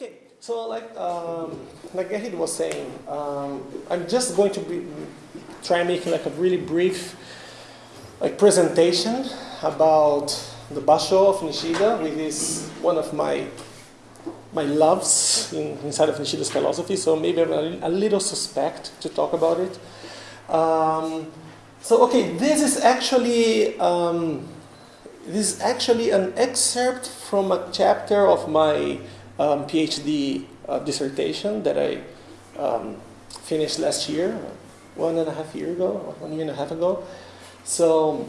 Okay, so like um, like Gerhard was saying, um, I'm just going to be, try making like a really brief like presentation about the Basho of Nishida, which is one of my my loves in, inside of Nishida's philosophy. So maybe I'm a, a little suspect to talk about it. Um, so okay, this is actually um, this is actually an excerpt from a chapter of my um, PhD uh, dissertation that I um, finished last year, one and a half year ago, one year and a half ago. So,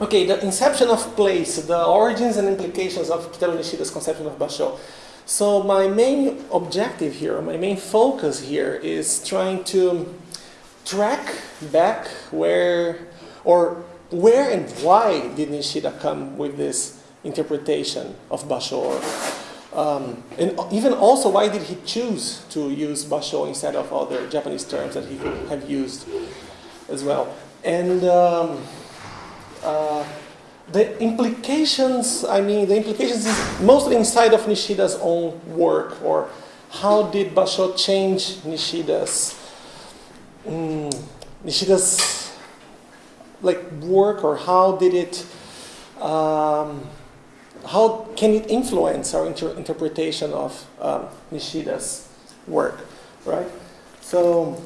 okay, the inception of place, the origins and implications of Kitaro Nishida's conception of Basho. So my main objective here, my main focus here is trying to track back where, or where and why did Nishida come with this interpretation of Basho? Um, and even also, why did he choose to use Basho instead of other Japanese terms that he could have used as well? And um, uh, the implications, I mean, the implications is mostly inside of Nishida's own work, or how did Basho change Nishida's, um, Nishida's like work, or how did it, um, how can it influence our inter interpretation of um, Nishida's work, right? So,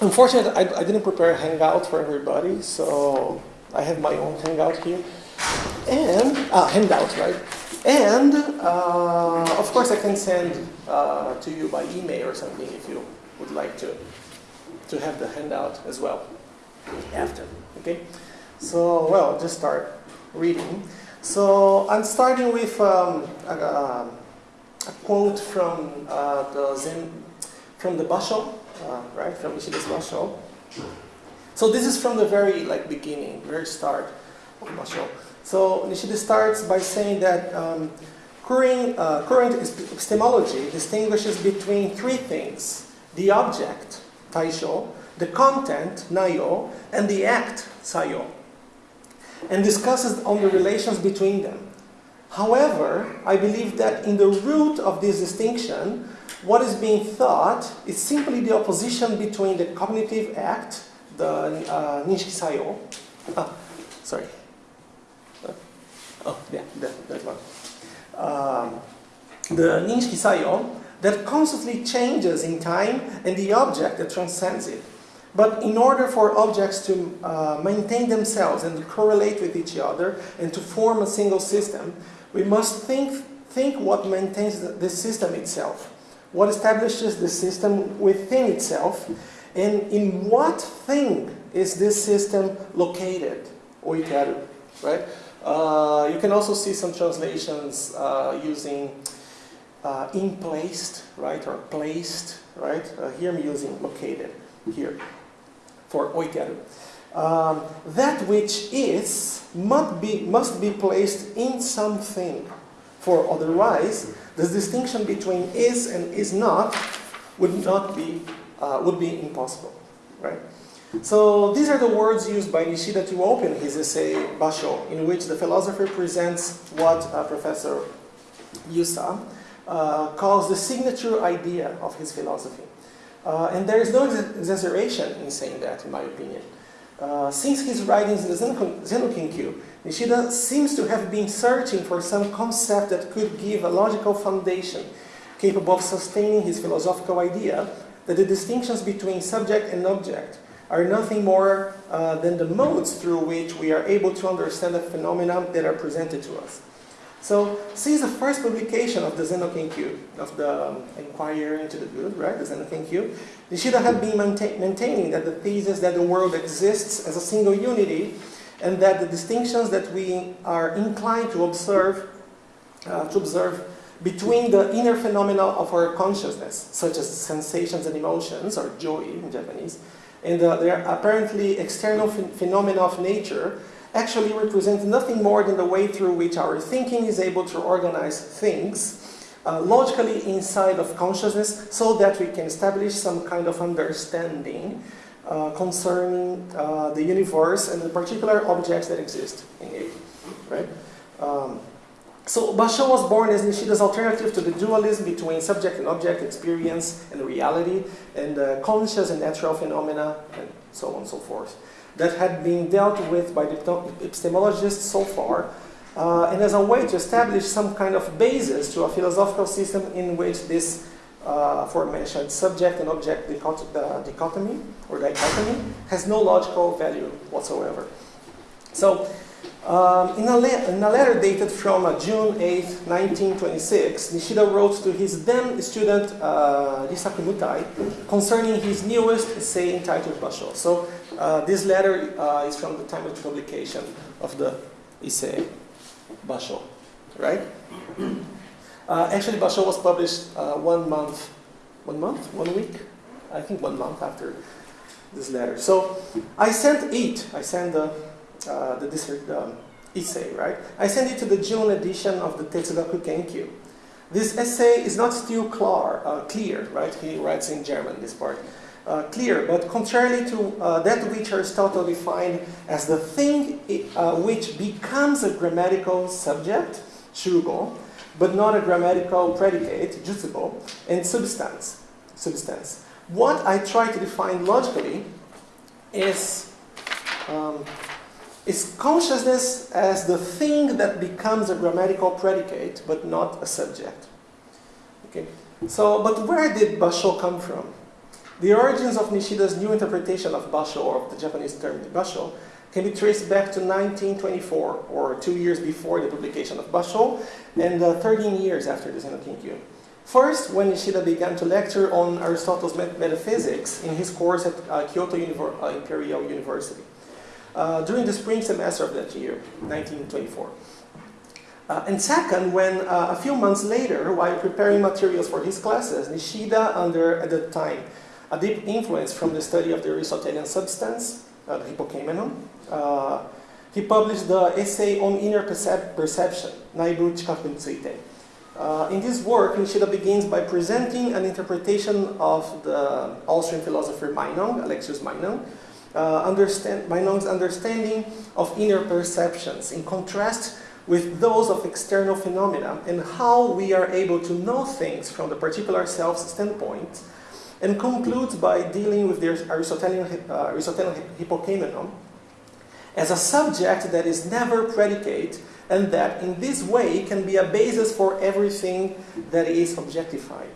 unfortunately, I, I, didn't prepare a hangout for everybody, so I have my own hangout here. And, uh, handout, right? And, uh, of course, I can send uh, to you by email or something if you would like to, to have the handout as well after, okay? So, well, just start reading. So I'm starting with um, a, a, quote from uh, the Zen, from the Basho, uh, right, from Nishida's Basho. So this is from the very like beginning, very start of Basho. So Nishida starts by saying that um, current, uh, current epistemology distinguishes between three things: the object, taisho, the content, naiyo, and the act, sayo and discusses on the relations between them. However, I believe that in the root of this distinction, what is being thought is simply the opposition between the cognitive act, the uh, Ninshiki Sayo, ah, sorry, oh yeah, that, that one, um, the Ninshiki Sayo that constantly changes in time and the object that transcends it. But in order for objects to uh, maintain themselves and correlate with each other and to form a single system, we must think, think what maintains the, system itself, what establishes the system within itself, and in what thing is this system located, oikaru, right? Uh, you can also see some translations uh, using uh, in placed, right, or placed, right? Uh, here I'm using located, here for oikeru. Um, that which is must be, must be placed in something, for otherwise the distinction between is and is not would not be, uh, would be impossible, right? So these are the words used by Nishida to open his essay Basho, in which the philosopher presents what uh, Professor Yusa uh, calls the signature idea of his philosophy. Uh, and there is no exaggeration in saying that, in my opinion. Uh, since his writings in the Zenno Nishida seems to have been searching for some concept that could give a logical foundation capable of sustaining his philosophical idea that the distinctions between subject and object are nothing more uh, than the modes through which we are able to understand the phenomena that are presented to us. So since the first publication of the Zenno Kenkyu, of the um, Inquiry into the Good, right, the Zenno Kenkyu, Nishida had been maintain, maintaining that the thesis that the world exists as a single unity and that the distinctions that we are inclined to observe, uh, to observe between the inner phenomena of our consciousness, such as sensations and emotions, or joy in Japanese, and uh, their apparently external ph phenomena of nature, actually represents nothing more than the way through which our thinking is able to organize things uh, logically inside of consciousness so that we can establish some kind of understanding uh, concerning uh, the universe and the particular objects that exist in it, right? Um, So Basho was born as Nishida's alternative to the dualism between subject and object, experience and reality, and uh, conscious and natural phenomena, and so on and so forth, that had been dealt with by the epistemologists so far, uh, and as a way to establish some kind of basis to a philosophical system in which this uh, aforementioned subject and object uh, dichotomy or dichotomy has no logical value whatsoever. So um, in, a in, a letter dated from uh, June 8, 1926, Nishida wrote to his then student uh, Mutai concerning his newest essay entitled Basho. So this letter uh, is from the time of publication of the essay Basho, right? Uh, actually, Basho was published uh, one month, one month, one week, I think one month after this letter. So I sent it. I sent the uh, the um, essay, right? I sent it to the June edition of the Tetsugaku Kenkyu. This essay is not still clear, uh, clear, right? He writes in German, this part. Uh, clear, but contrary to uh, that which Aristotle defined as the thing uh, which becomes a grammatical subject, shugo, but not a grammatical predicate, jutsugo, and substance, substance. What I try to define logically is um, is consciousness as the thing that becomes a grammatical predicate, but not a subject. Okay. So, but where did basho come from? The origins of Nishida's new interpretation of basho, or of the Japanese term basho, can be traced back to 1924, or two years before the publication of basho, and uh, 13 years after the Zen no Kenkyu. First, when Nishida began to lecture on Aristotle's metaphysics in his course at uh, Kyoto Univer uh, Imperial University uh, during the spring semester of that year, 1924. Uh, and second, when uh, a few months later, while preparing materials for his classes, Nishida, under at the time a deep influence from the study of the Aristotelian substance, uh, the Hypokeimenon, uh, he published the essay on inner percep perception, Naibu Chikaku Tsuite. Uh, in this work, Nishida begins by presenting an interpretation of the Austrian philosopher Meinong, Alexius Meinong, uh, understand, Meinong's understanding of inner perceptions in contrast with those of external phenomena and how we are able to know things from the particular self's standpoint and concludes by dealing with the Aristotelian, uh, Aristotelian as a subject that is never predicate and that in this way can be a basis for everything that is objectified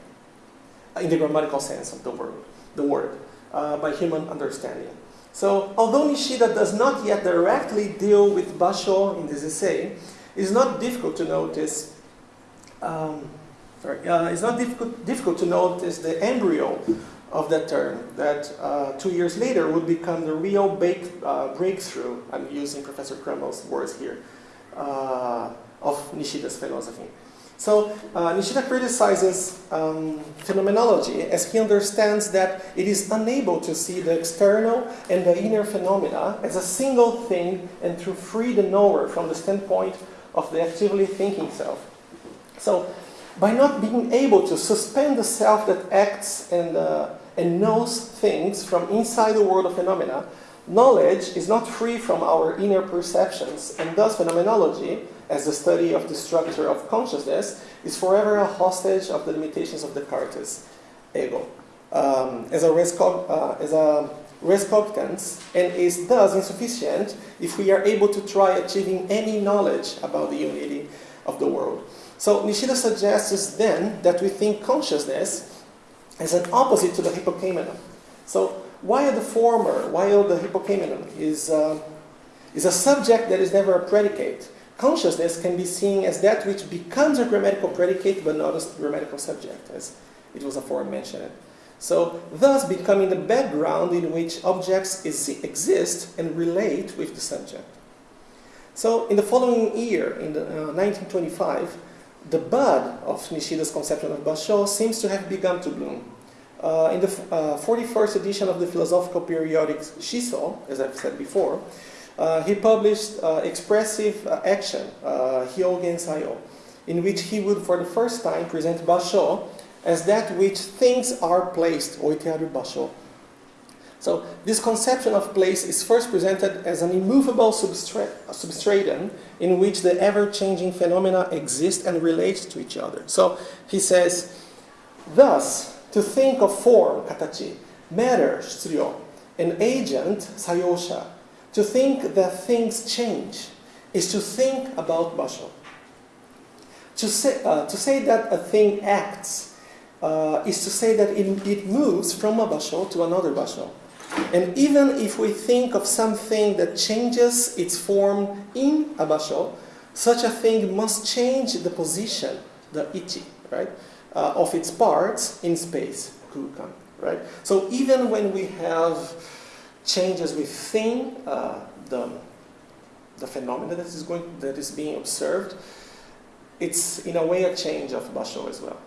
in the grammatical sense of the word, the word uh, by human understanding. So, although Nishida does not yet directly deal with Basho in this essay, it is not difficult to notice. Um, uh, it's not difficult, difficult to notice the embryo of that term that uh, two years later would become the real uh, breakthrough. I'm using Professor Krummel's words here uh, of Nishida's philosophy. So uh, Nishida criticizes um, phenomenology as he understands that it is unable to see the external and the inner phenomena as a single thing and to free the knower from the standpoint of the actively thinking self. So by not being able to suspend the self that acts and, uh, and knows things from inside the world of phenomena, knowledge is not free from our inner perceptions and thus phenomenology as the study of the structure of consciousness, is forever a hostage of the limitations of Descartes' ego. Um, as, a uh, as a res cogitans, and is thus insufficient if we are able to try achieving any knowledge about the unity of the world. So Nishida suggests then that we think consciousness as an opposite to the hypokeimenon. So while the former, while the hypokeimenon is, uh, is a subject that is never a predicate, consciousness can be seen as that which becomes a grammatical predicate but not a grammatical subject, as it was aforementioned. So, thus becoming the background in which objects is, exist and relate with the subject. So, in the following year, in the, uh, 1925, the bud of Nishida's conception of Basho seems to have begun to bloom. Uh, in the uh, 41st edition of the philosophical periodic Shiso, as I've said before, uh, he published uh, Expressive uh, Action, uh, Hyogen Sayo, in which he would for the first time present Basho as that which things are placed, oitearu basho. So this conception of place is first presented as an immovable substra substratum in which the ever-changing phenomena exist and relate to each other. So he says, thus, to think of form, katachi, matter, shuryo, an agent, sayosha, to think that things change, is to think about basho. To say, uh, to say that a thing acts uh, is to say that it, it moves from a basho to another basho. And even if we think of something that changes its form in a basho, such a thing must change the position, the ichi, right, uh, of its parts in space, kukan, right? So even when we have changes with thing, uh, the, the phenomena that is, going, that is being observed, it's in a way a change of basho as well.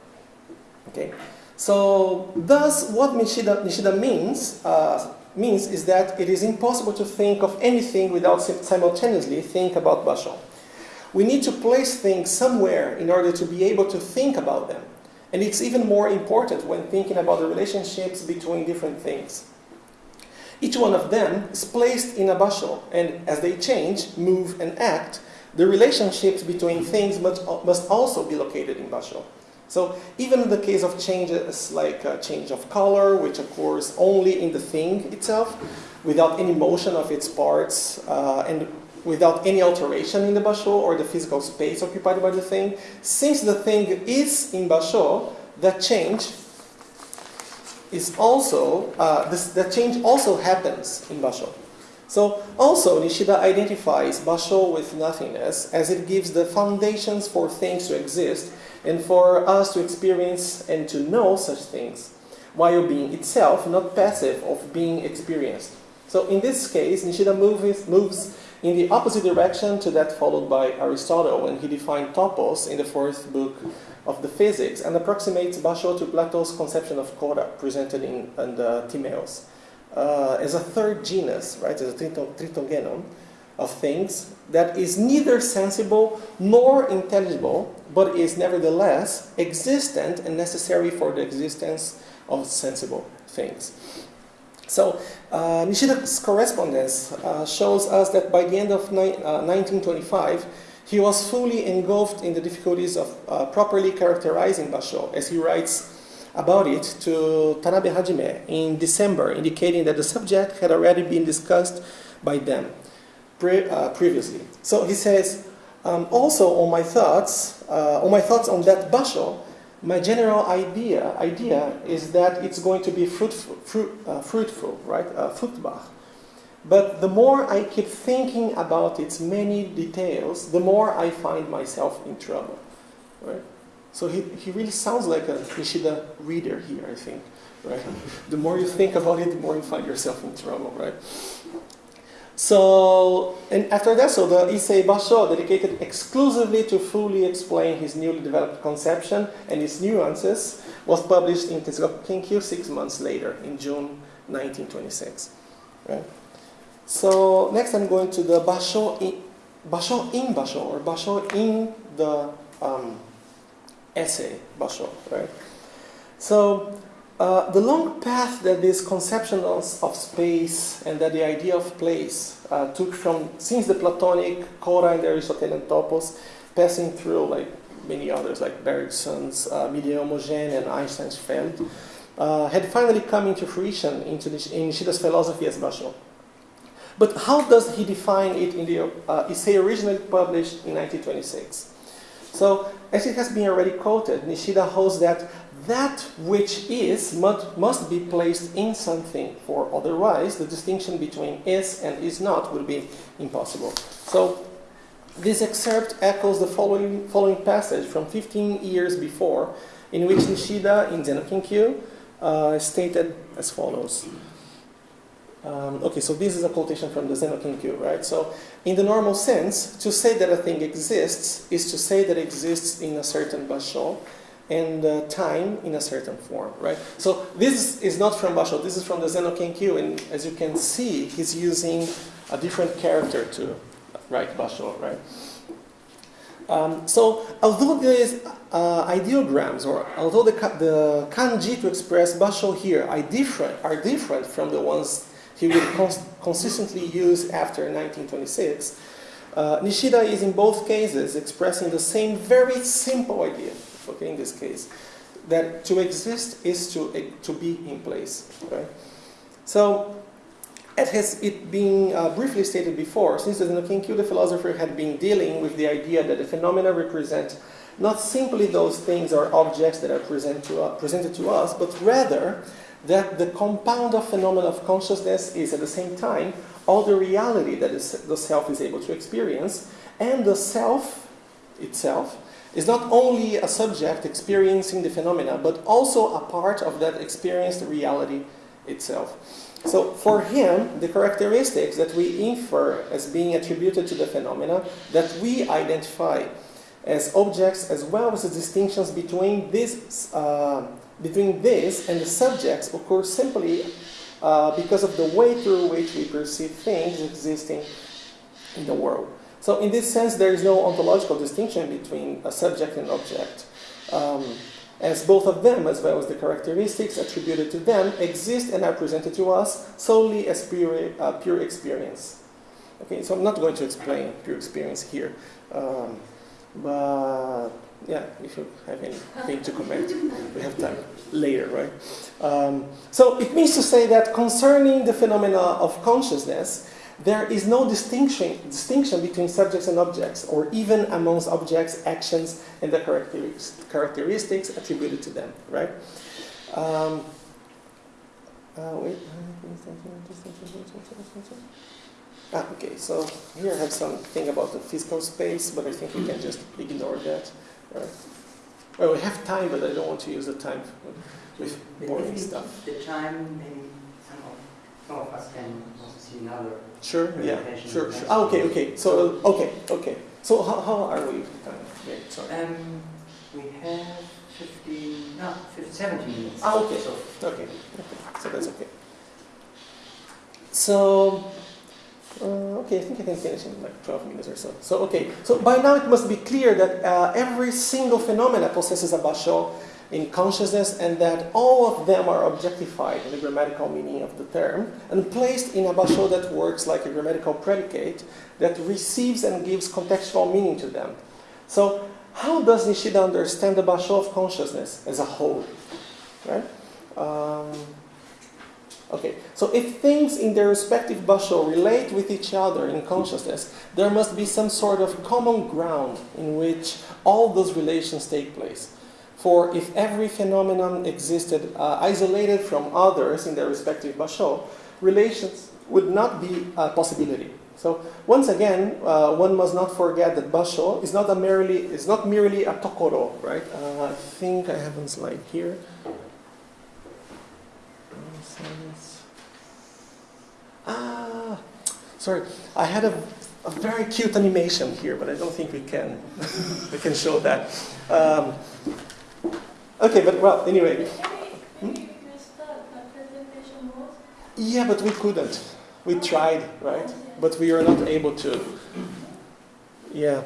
Okay, so thus what Nishida, Nishida means uh, means is that it is impossible to think of anything without simultaneously think about basho. We need to place things somewhere in order to be able to think about them. And it's even more important when thinking about the relationships between different things. Each one of them is placed in a basho, and as they change, move, and act, the relationships between things must, must also be located in basho. So even in the case of changes like a change of color, which occurs only in the thing itself, without any motion of its parts, uh, and without any alteration in the basho or the physical space occupied by the thing, since the thing is in basho, that change is also, uh, that change also happens in basho. So also Nishida identifies basho with nothingness as it gives the foundations for things to exist and for us to experience and to know such things, while being itself not passive of being experienced. So in this case, Nishida moves, moves in the opposite direction to that followed by Aristotle when he defined topos in the fourth book of the Physics and approximates Basho to Plato's conception of kora presented in, in the Timaeus. Uh, as a third genus, right, as a tritogenon of things that is neither sensible nor intelligible, but is nevertheless existent and necessary for the existence of sensible things. So uh, Nishida's correspondence uh, shows us that by the end of uh, 1925, he was fully engulfed in the difficulties of uh, properly characterizing Basho, as he writes about it to Tanabe Hajime in December, indicating that the subject had already been discussed by them pre uh, previously. So he says, um, also on my thoughts, uh, on my thoughts on that basho, my general idea idea is that it's going to be fruitful, fruit, uh, fruitful right? Uh. But the more I keep thinking about its many details, the more I find myself in trouble. Right? So he, he really sounds like a Nishida reader here, I think. Right? The more you think about it, the more you find yourself in trouble, right? So, and after that, so the Issei Basho, dedicated exclusively to fully explain his newly developed conception and its nuances, was published in Kenkyu six months later, in June 1926. Right? So, next I'm going to the Basho in, Basho in Basho, or Basho in the um, essay Basho. Right? So, uh, the long path that these conceptions of, space and that the idea of place uh, took from since the Platonic, Kora and Aristotelian topos, passing through like many others like Bergson's uh, Milieu Homogène and Einstein's Feld, uh, had finally come into fruition into the, in Nishida's philosophy as Basho. But how does he define it in the uh, essay originally published in 1926? So, as it has been already quoted, Nishida holds that that which is must, must be placed in something, for otherwise the distinction between is and is not will be impossible. So this excerpt echoes the following, following passage from 15 years before, in which Nishida in Zenno uh, stated as follows. Um, okay, so this is a quotation from the Zenno Kenkyu, right? So, in the normal sense, to say that a thing exists is to say that it exists in a certain basho, and uh, time in a certain form, right? So this is not from Basho, this is from the Zenno Kenkyu, and as you can see, he's using a different character to write Basho, right? Um, so although these uh, ideograms, or although the, the kanji to express basho here are different, are different from the ones he would cons consistently use after 1926, uh, Nishida is in both cases expressing the same very simple idea, okay, in this case, that to exist is to, to be in place, right? So as has it been uh, briefly stated before, since the Kenkyu, the philosopher had been dealing with the idea that the phenomena represent not simply those things or objects that are present to, uh, presented to us, but rather that the compound of phenomena of consciousness is at the same time all the reality that is, the self is able to experience, and the self itself is not only a subject experiencing the phenomena, but also a part of that experienced reality itself. So for him, the characteristics that we infer as being attributed to the phenomena that we identify as objects as well as the distinctions between this, uh, between this and the subjects occur simply uh, because of the way through which we perceive things existing in the world. So in this sense, there is no ontological distinction between a subject and object. Um, as both of them, as well as the characteristics attributed to them, exist and are presented to us solely as pure, uh, pure experience. Okay, so I'm not going to explain pure experience here, um, but yeah, if you have anything to comment, we have time later, right? Um, so it means to say that concerning the phenomena of consciousness, there is no distinction, distinction between subjects and objects, or even amongst objects, actions, and the characteristics attributed to them, right? Um, uh, wait. Ah, okay, so here I have something about the physical space, but I think we can just ignore that. Right? Well, we have time, but I don't want to use the time with boring stuff. The time, maybe some of us can see Sure. Yeah. Sure. Sure. Ah, okay. Okay. So okay. Okay. So how, how are we? Yeah, sorry. Um, we have 15, no, 15, 17 minutes. Ah, okay. So, okay. okay. So that's okay. So, uh, okay, I think I can finish in like 12 minutes or so. So, okay. So by now it must be clear that uh, every single phenomena possesses a basho in consciousness and that all of them are objectified in the grammatical meaning of the term and placed in a basho that works like a grammatical predicate that receives and gives contextual meaning to them. So how does Nishida understand the basho of consciousness as a whole? Right? Um, okay, so if things in their respective basho relate with each other in consciousness, there must be some sort of common ground in which all those relations take place. For if every phenomenon existed uh, isolated from others in their respective basho, relations would not be a possibility. So once again, uh, one must not forget that basho is not a merely is not merely a tokoro, right? Uh, I think I have a slide here. Ah, sorry, I had a, a very cute animation here, but I don't think we can we can show that. Um, Okay, but well, anyway. Hmm? Yeah, but we couldn't. We tried, right? But we are not able to. Yeah.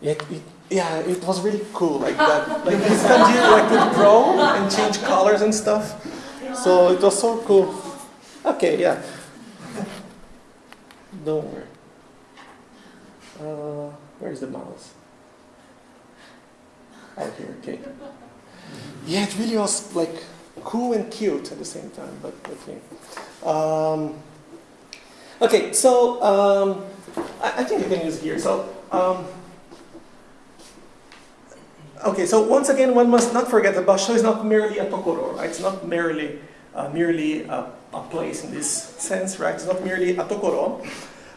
It, it, yeah, it was really cool, like that. Like this kanji, like could grow and change colors and stuff. So it was so cool. Okay, yeah. Don't worry. Uh, where's the mouse? Here, okay. Yeah, it really was like cool and cute at the same time, but okay. Um, okay, so um, I, I, think I can use here. So, um, okay, so once again, one must not forget that Basho is not merely a tokoro, right? It's not merely uh, merely a, a, place in this sense, right? It's not merely a tokoro,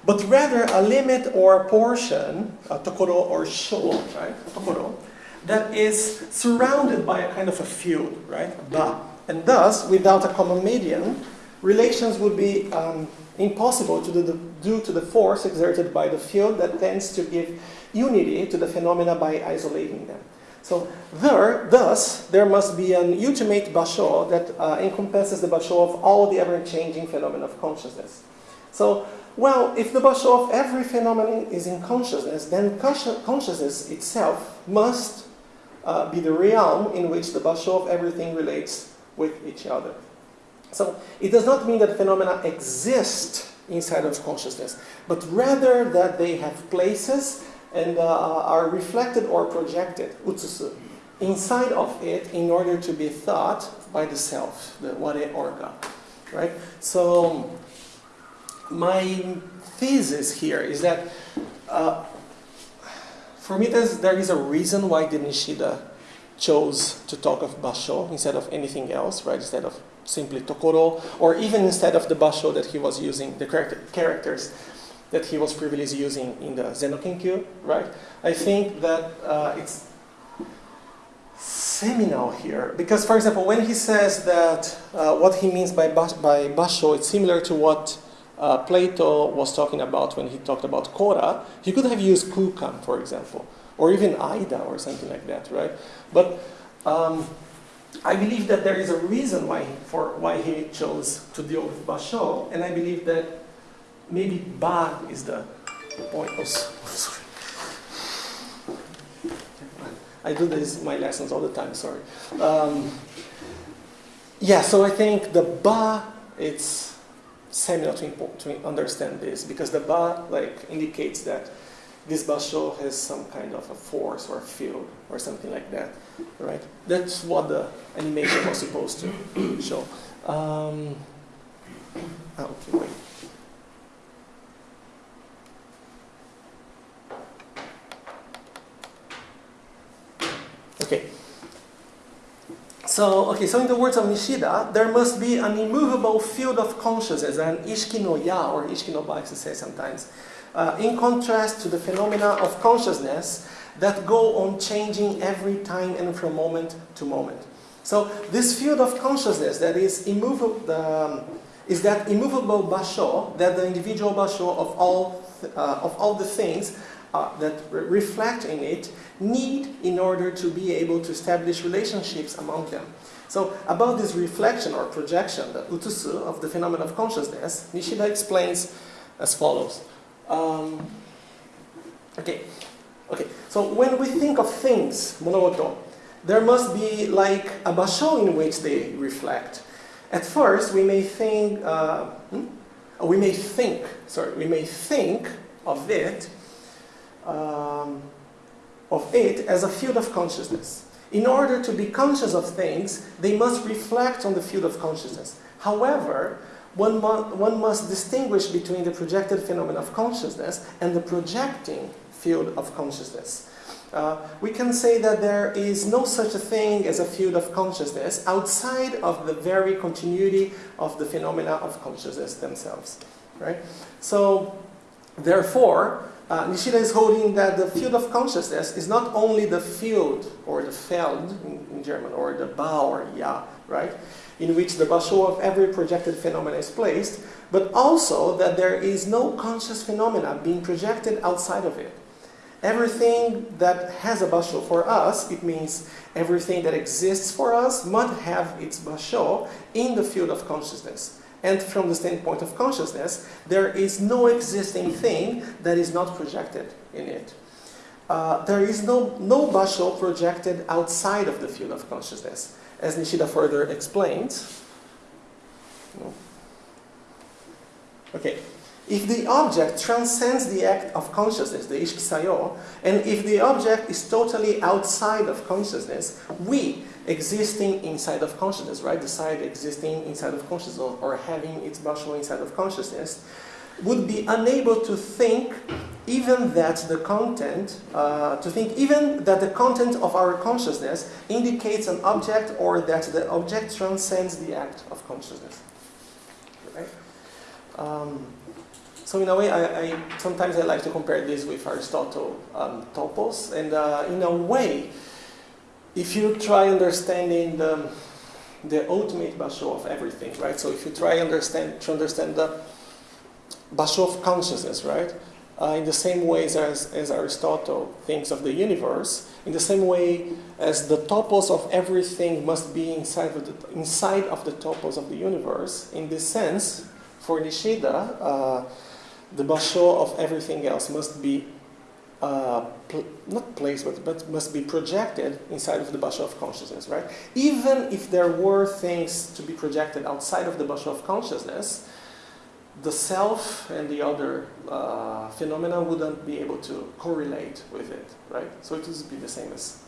but rather a limit or a portion, a tokoro or sho, right? Tokoro, that is surrounded by a kind of a field, right? And thus, without a common median, relations would be um, impossible to the, due to the force exerted by the field that tends to give unity to the phenomena by isolating them. So there, thus, there must be an ultimate basho that uh, encompasses the basho of all the ever-changing phenomena of consciousness. So, well, if the basho of every phenomenon is in consciousness, then consci- consciousness itself must uh, be the realm in which the basho of everything relates with each other. So, it does not mean that phenomena exist inside of consciousness, but rather that they have places and uh, are reflected or projected, utsusu, inside of it in order to be thought by the self, the ware orga. Right? So, my thesis here is that uh, for me there is a reason why the Nishida chose to talk of basho instead of anything else, right? Instead of simply tokoro, or even instead of the basho that he was using, the characters that he was previously using in the Zenokenkyu, right? I think that uh, it's seminal here because, for example, when he says that uh, what he means by, by basho, it's similar to what uh, Plato was talking about when he talked about kora. He could have used kukan, for example, or even Ida or something like that, right? But um, I believe that there is a reason why for why he chose to deal with basho, and I believe that maybe ba is the point. Oh, sorry. I do this my lessons all the time. Sorry. Um, yeah, so I think the ba it's seminal to, to understand this because the ba like indicates that this basho has some kind of a force or a field or something like that, right? That's what the animation was supposed to show. Um, oh, okay, wait. Okay. So, okay, so in the words of Nishida, there must be an immovable field of consciousness, an ishiki no ya, or ishiki no ba, to say sometimes, uh, in contrast to the phenomena of consciousness that go on changing every time and from moment to moment. So, this field of consciousness that is immovable, um, is that immovable basho, that the individual basho of all, uh, of all the things uh, that re reflect in it need in order to be able to establish relationships among them. So about this reflection or projection, the utsusu of the phenomenon of consciousness, Nishida explains as follows. Um, okay, okay. So when we think of things, monoto, there must be like a basho in which they reflect. At first, we may think, uh, hmm? we may think, sorry, we may think of it um, of it as a field of consciousness. In order to be conscious of things, they must reflect on the field of consciousness. However, one, mu one must distinguish between the projected phenomenon of consciousness and the projecting field of consciousness. Uh, we can say that there is no such a thing as a field of consciousness outside of the very continuity of the phenomena of consciousness themselves. Right? So, therefore, uh, Nishida is holding that the field of consciousness is not only the field, or the Feld in, in German, or the Ba or Ya, right? In which the basho of every projected phenomena is placed, but also that there is no conscious phenomena being projected outside of it. Everything that has a basho for us, it means everything that exists for us must have its basho in the field of consciousness. And from the standpoint of consciousness, there is no existing thing that is not projected in it. Uh, there is no, no basho projected outside of the field of consciousness. As Nishida further explains. Okay. If the object transcends the act of consciousness, the ishiki sayo, and if the object is totally outside of consciousness, we, existing inside of consciousness, right? The side existing inside of consciousness or, having its basho inside of consciousness, would be unable to think even that the content, uh, to think even that the content of our consciousness indicates an object or that the object transcends the act of consciousness. Right? Um, so in a way, I, I, sometimes I like to compare this with Aristotle um, topos, and uh, in a way, if you try understanding the, the ultimate basho of everything, right? So if you try understand to understand the basho of consciousness, right? Uh, in the same ways as, as Aristotle thinks of the universe, in the same way as the topos of everything must be inside of the, inside of the topos of the universe, in this sense, for Nishida, uh, the basho of everything else must be uh, pl not placed, but, but must be projected inside of the basho of consciousness, right? Even if there were things to be projected outside of the basho of consciousness, the self and the other uh, phenomena wouldn't be able to correlate with it, right? So it would be the same as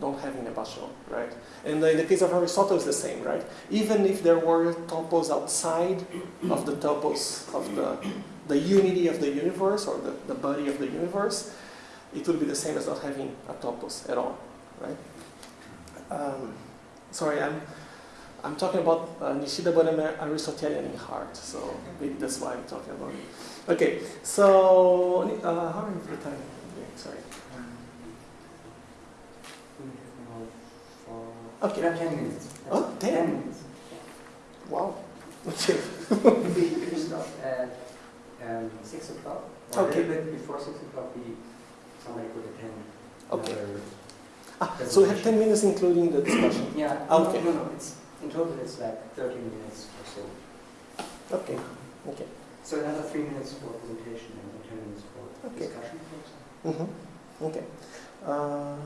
don't having a basho, right? And in the case of Aristotle, it's the same, right? Even if there were topos outside of the topos of the, the unity of the universe or the, the body of the universe, it would be the same as not having a topos at all, right? Um, sorry, I'm, I'm talking about uh, Nishida, but I'm Aristotelian in heart, so maybe that's why I'm talking about it. Okay, so uh, how are you for time? Sorry. Okay. We have 10 minutes. Oh, 10? 10 minutes. Wow. Okay. Um, 6 o'clock. Or Okay. A little bit before 6 o'clock, we, somebody put a 10. Okay. Ah, so we have 10 minutes including the discussion. Yeah, Okay. no, no, no, it's, in total it's like 30 minutes or so. Okay. Okay. So another 3 minutes for presentation and 10 minutes for Okay. discussion. for example. Mm-hmm. Okay. Uh,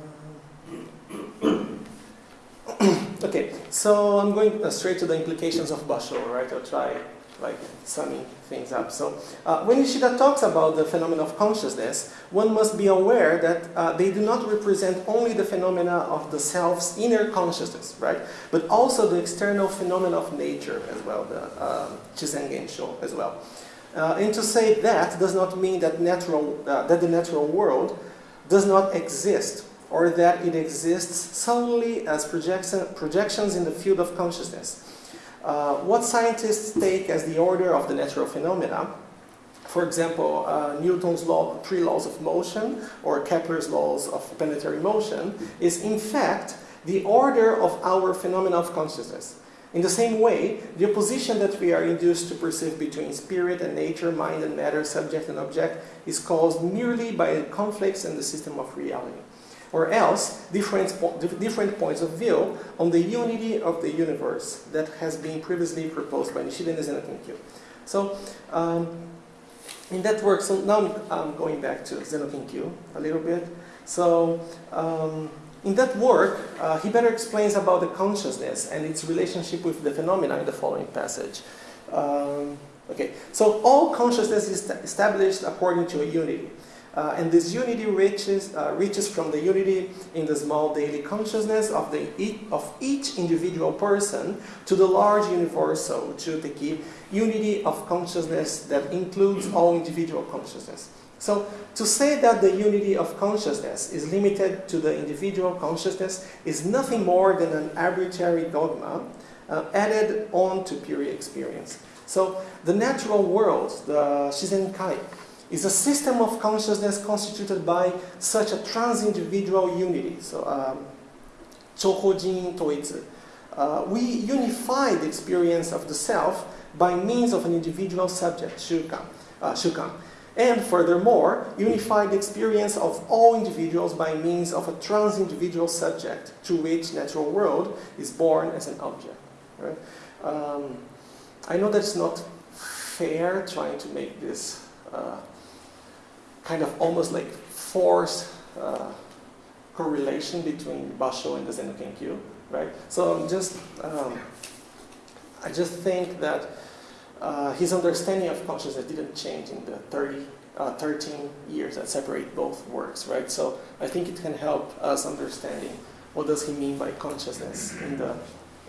okay, so I'm going uh, straight to the implications of Basho, right? I'll try like summing things up. So uh, when Nishida talks about the phenomena of consciousness, one must be aware that uh, they do not represent only the phenomena of the self's inner consciousness, right? But also the external phenomena of nature as well, the uh, Shizen Gensho as well. Uh, and to say that does not mean that natural, uh, that the natural world does not exist or that it exists solely as projection, projections in the field of consciousness. Uh, what scientists take as the order of the natural phenomena, for example, uh, Newton's law, three laws of motion, or Kepler's laws of planetary motion, is in fact the order of our phenomena of consciousness. In the same way, the opposition that we are induced to perceive between spirit and nature, mind and matter, subject and object, is caused merely by conflicts in the system of reality. Or else, different, different points of view on the unity of the universe that has been previously proposed by Nishida and Zenno Kenkyu. So, um, in that work, so now I'm going back to Zenno Kenkyu a little bit. So, um, in that work, uh, he better explains about the consciousness and its relationship with the phenomena in the following passage. Um, okay, so all consciousness is established according to a unity. Uh, and this unity reaches, uh, reaches from the unity in the small daily consciousness of, the, of each individual person to the large universal, Chuteki, unity of consciousness that includes all individual consciousness. So to say that the unity of consciousness is limited to the individual consciousness is nothing more than an arbitrary dogma uh, added on to pure experience. So the natural world, the Shizenkai, is a system of consciousness constituted by such a trans-individual unity. So, um, Toitsu. Uh, we unify the experience of the self by means of an individual subject, shukan. Uh. And furthermore, unify the experience of all individuals by means of a trans-individual subject to which natural world is born as an object. Right? Um, I know that's not fair trying to make this uh, kind of almost like forced uh, correlation between Basho and the Zen Kenkyu, right? So I'm just, um, I just think that uh, his understanding of consciousness didn't change in the 30, uh, 13 years that separate both works, right? So I think it can help us understanding what does he mean by consciousness in the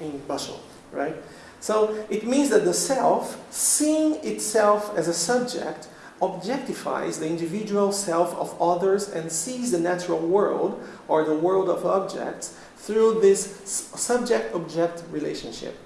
in Basho, right? So it means that the self, seeing itself as a subject, objectifies the individual self of others and sees the natural world, or the world of objects, through this subject-object relationship.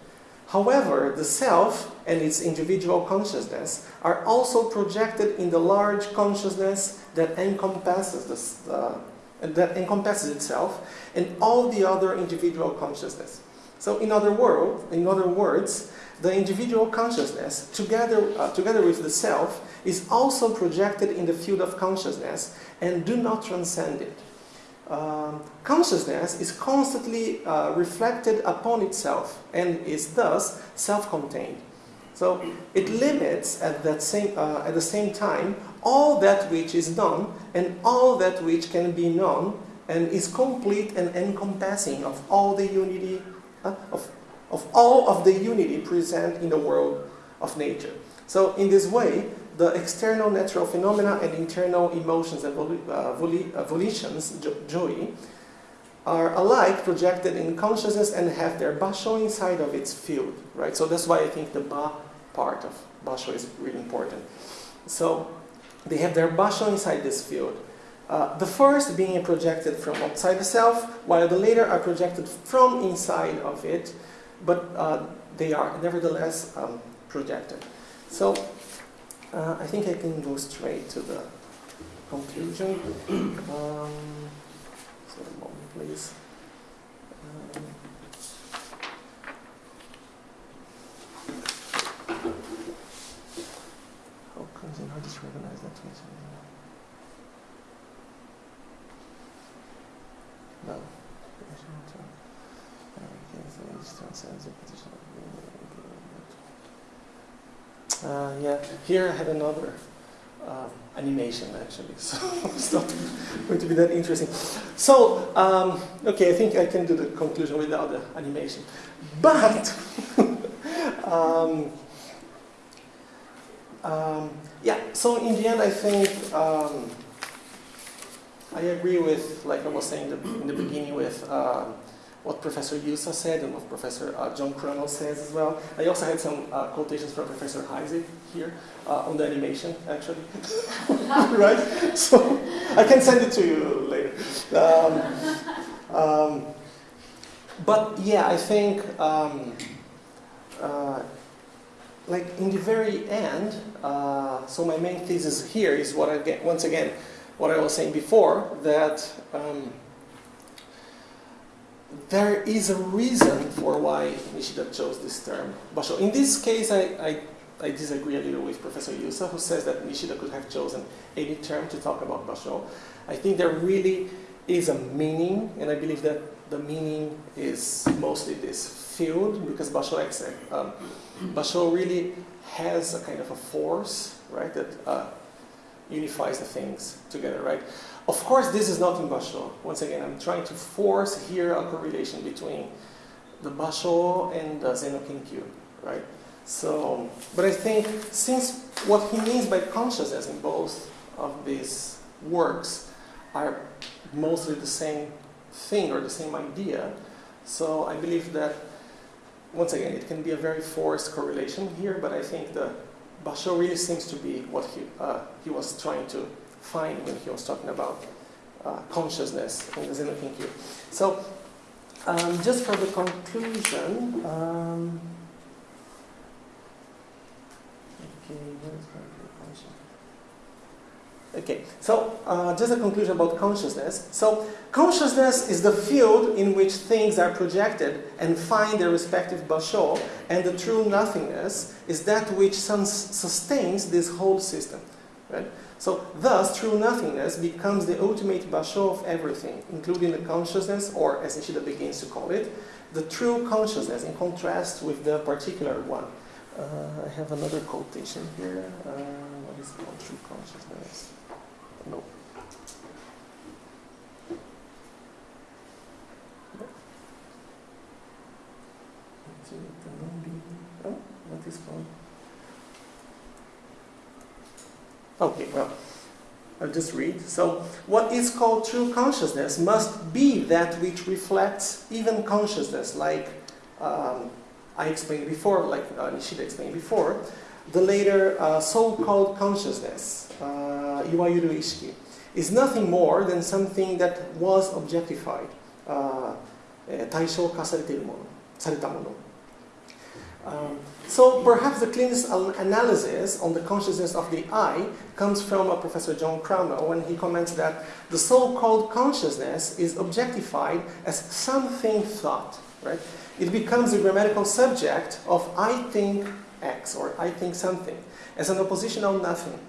However, the self and its individual consciousness are also projected in the large consciousness that encompasses, this, uh, that encompasses itself and all the other individual consciousness. So in other, world, in other words, the individual consciousness, together, uh, together with the self, is also projected in the field of consciousness and do not transcend it. Um, consciousness is constantly uh, reflected upon itself and is thus self-contained. So it limits at, that same, uh, at the same time all that which is known and all that which can be known and is complete and encompassing of all the unity, uh, of, of all of the unity present in the world of nature. So in this way, the external natural phenomena and internal emotions and voli uh, voli uh, volitions, joy, are alike projected in consciousness and have their basho inside of its field, right? So that's why I think the ba part of basho is really important. So they have their basho inside this field. Uh, the first being projected from outside the self, while the later are projected from inside of it, but uh, they are nevertheless um, projected. So uh, I think I can go straight to the conclusion. Um, so a moment, please. Um, how comes in does recognize that No. Uh, yeah, here I have another uh, animation actually, so it's not going to be that interesting. So, um, okay, I think I can do the conclusion without the animation. But, um, um, yeah, so in the end I think um, I agree with, like I was saying in the beginning with uh, what Professor Yusa said and what Professor uh, John Krummel says as well. I also had some uh, quotations from Professor Heisig here uh, on the animation, actually. right? So I can send it to you later. Um, um, but yeah, I think, um, uh, like in the very end, uh, so my main thesis here is what I get, once again, what I was saying before, that um, there is a reason for why Nishida chose this term, basho. In this case, I, I, I, disagree a little with Professor Yusa, who says that Nishida could have chosen any term to talk about basho. I think there really is a meaning, and I believe that the meaning is mostly this field, because basho, um, basho really has a kind of a force, right, that uh, unifies the things together, right? Of course, this is not in Basho. Once again, I'm trying to force here a correlation between the Basho and the Zen no Kenkyu, right? So, but I think since what he means by consciousness in both of these works are mostly the same thing or the same idea, so I believe that, once again, it can be a very forced correlation here, but I think the Basho really seems to be what he, uh, he was trying to find when he was talking about uh, consciousness in the Zen Kenkyu. So, um, just for the conclusion, um, okay, so uh, just a conclusion about consciousness. So, consciousness is the field in which things are projected and find their respective basho, and the true nothingness is that which sustains this whole system. Right? So thus, true nothingness becomes the ultimate basho of everything, including the consciousness, or as Nishida begins to call it, the true consciousness in contrast with the particular one. Uh, I have another quotation here. Uh, what is called true consciousness? No. Oh, what is called? Okay, well, I'll just read. So, what is called true consciousness must be that which reflects even consciousness, like um, I explained before, like uh, Nishida explained before. The later uh, so-called consciousness, uh, Iwayuru Ishiki, is nothing more than something that was objectified, uh, 対象化されているもの、されたもの。 Um, so perhaps the cleanest analysis on the consciousness of the I comes from Professor John Krummel when he comments that the so-called consciousness is objectified as something thought, right? It becomes a grammatical subject of I think X or I think something as an oppositional nothing.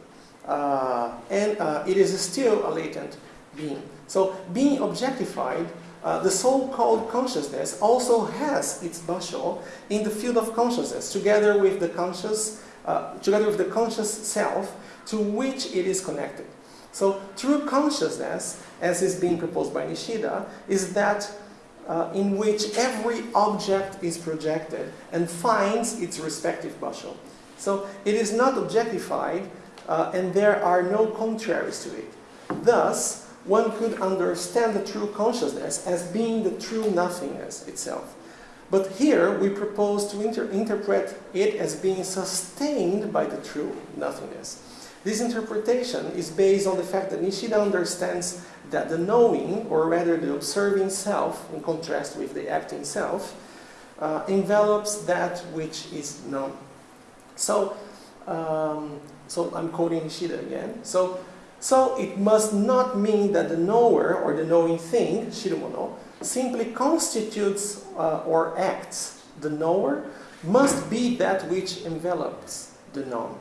Uh, and uh, it is still a latent being. So being objectified uh, the so-called consciousness also has its basho in the field of consciousness, together with the conscious, uh, together with the conscious self to which it is connected. So, true consciousness, as is being proposed by Nishida, is that uh, in which every object is projected and finds its respective basho. So, it is not objectified, uh, and there are no contraries to it. Thus, one could understand the true consciousness as being the true nothingness itself. But here we propose to inter interpret it as being sustained by the true nothingness. This interpretation is based on the fact that Nishida understands that the knowing, or rather the observing self, in contrast with the acting self, uh, envelops that which is known. So, um, so I'm quoting Nishida again. So, so it must not mean that the knower or the knowing thing, shiromono, simply constitutes uh, or acts. The knower must be that which envelops the known.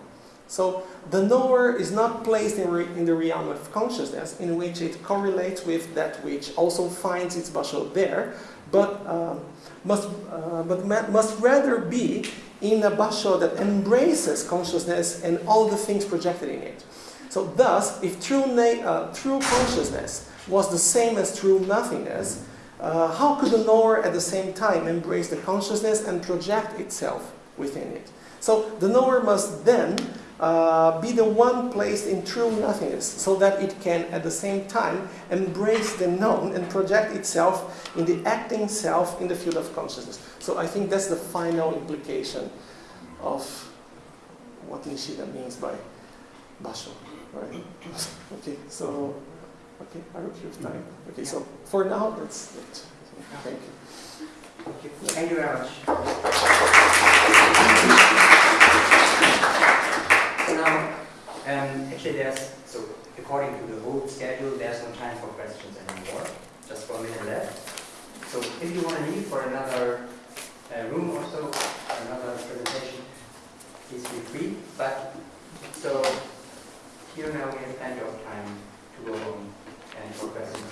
So the knower is not placed in, in, the realm of consciousness in which it correlates with that which also finds its basho there, but, um, must, uh, but must rather be in a basho that embraces consciousness and all the things projected in it. So thus, if true, uh, true consciousness was the same as true nothingness, uh, how could the knower at the same time embrace the consciousness and project itself within it? So the knower must then uh, be the one placed in true nothingness so that it can at the same time embrace the known and project itself in the acting self in the field of consciousness. So I think that's the final implication of what Nishida means by Basho. Right. Okay, so, okay, I you have time. Okay, so for now, that's it. Thank you. Thank you, Thank you very much. So now, um, actually there's, so according to the whole schedule, there's no time for questions anymore. Just one minute left. So if you want to leave for another uh, room or so, another presentation, please feel free. But, so here now we have plenty of time to go home and for questions.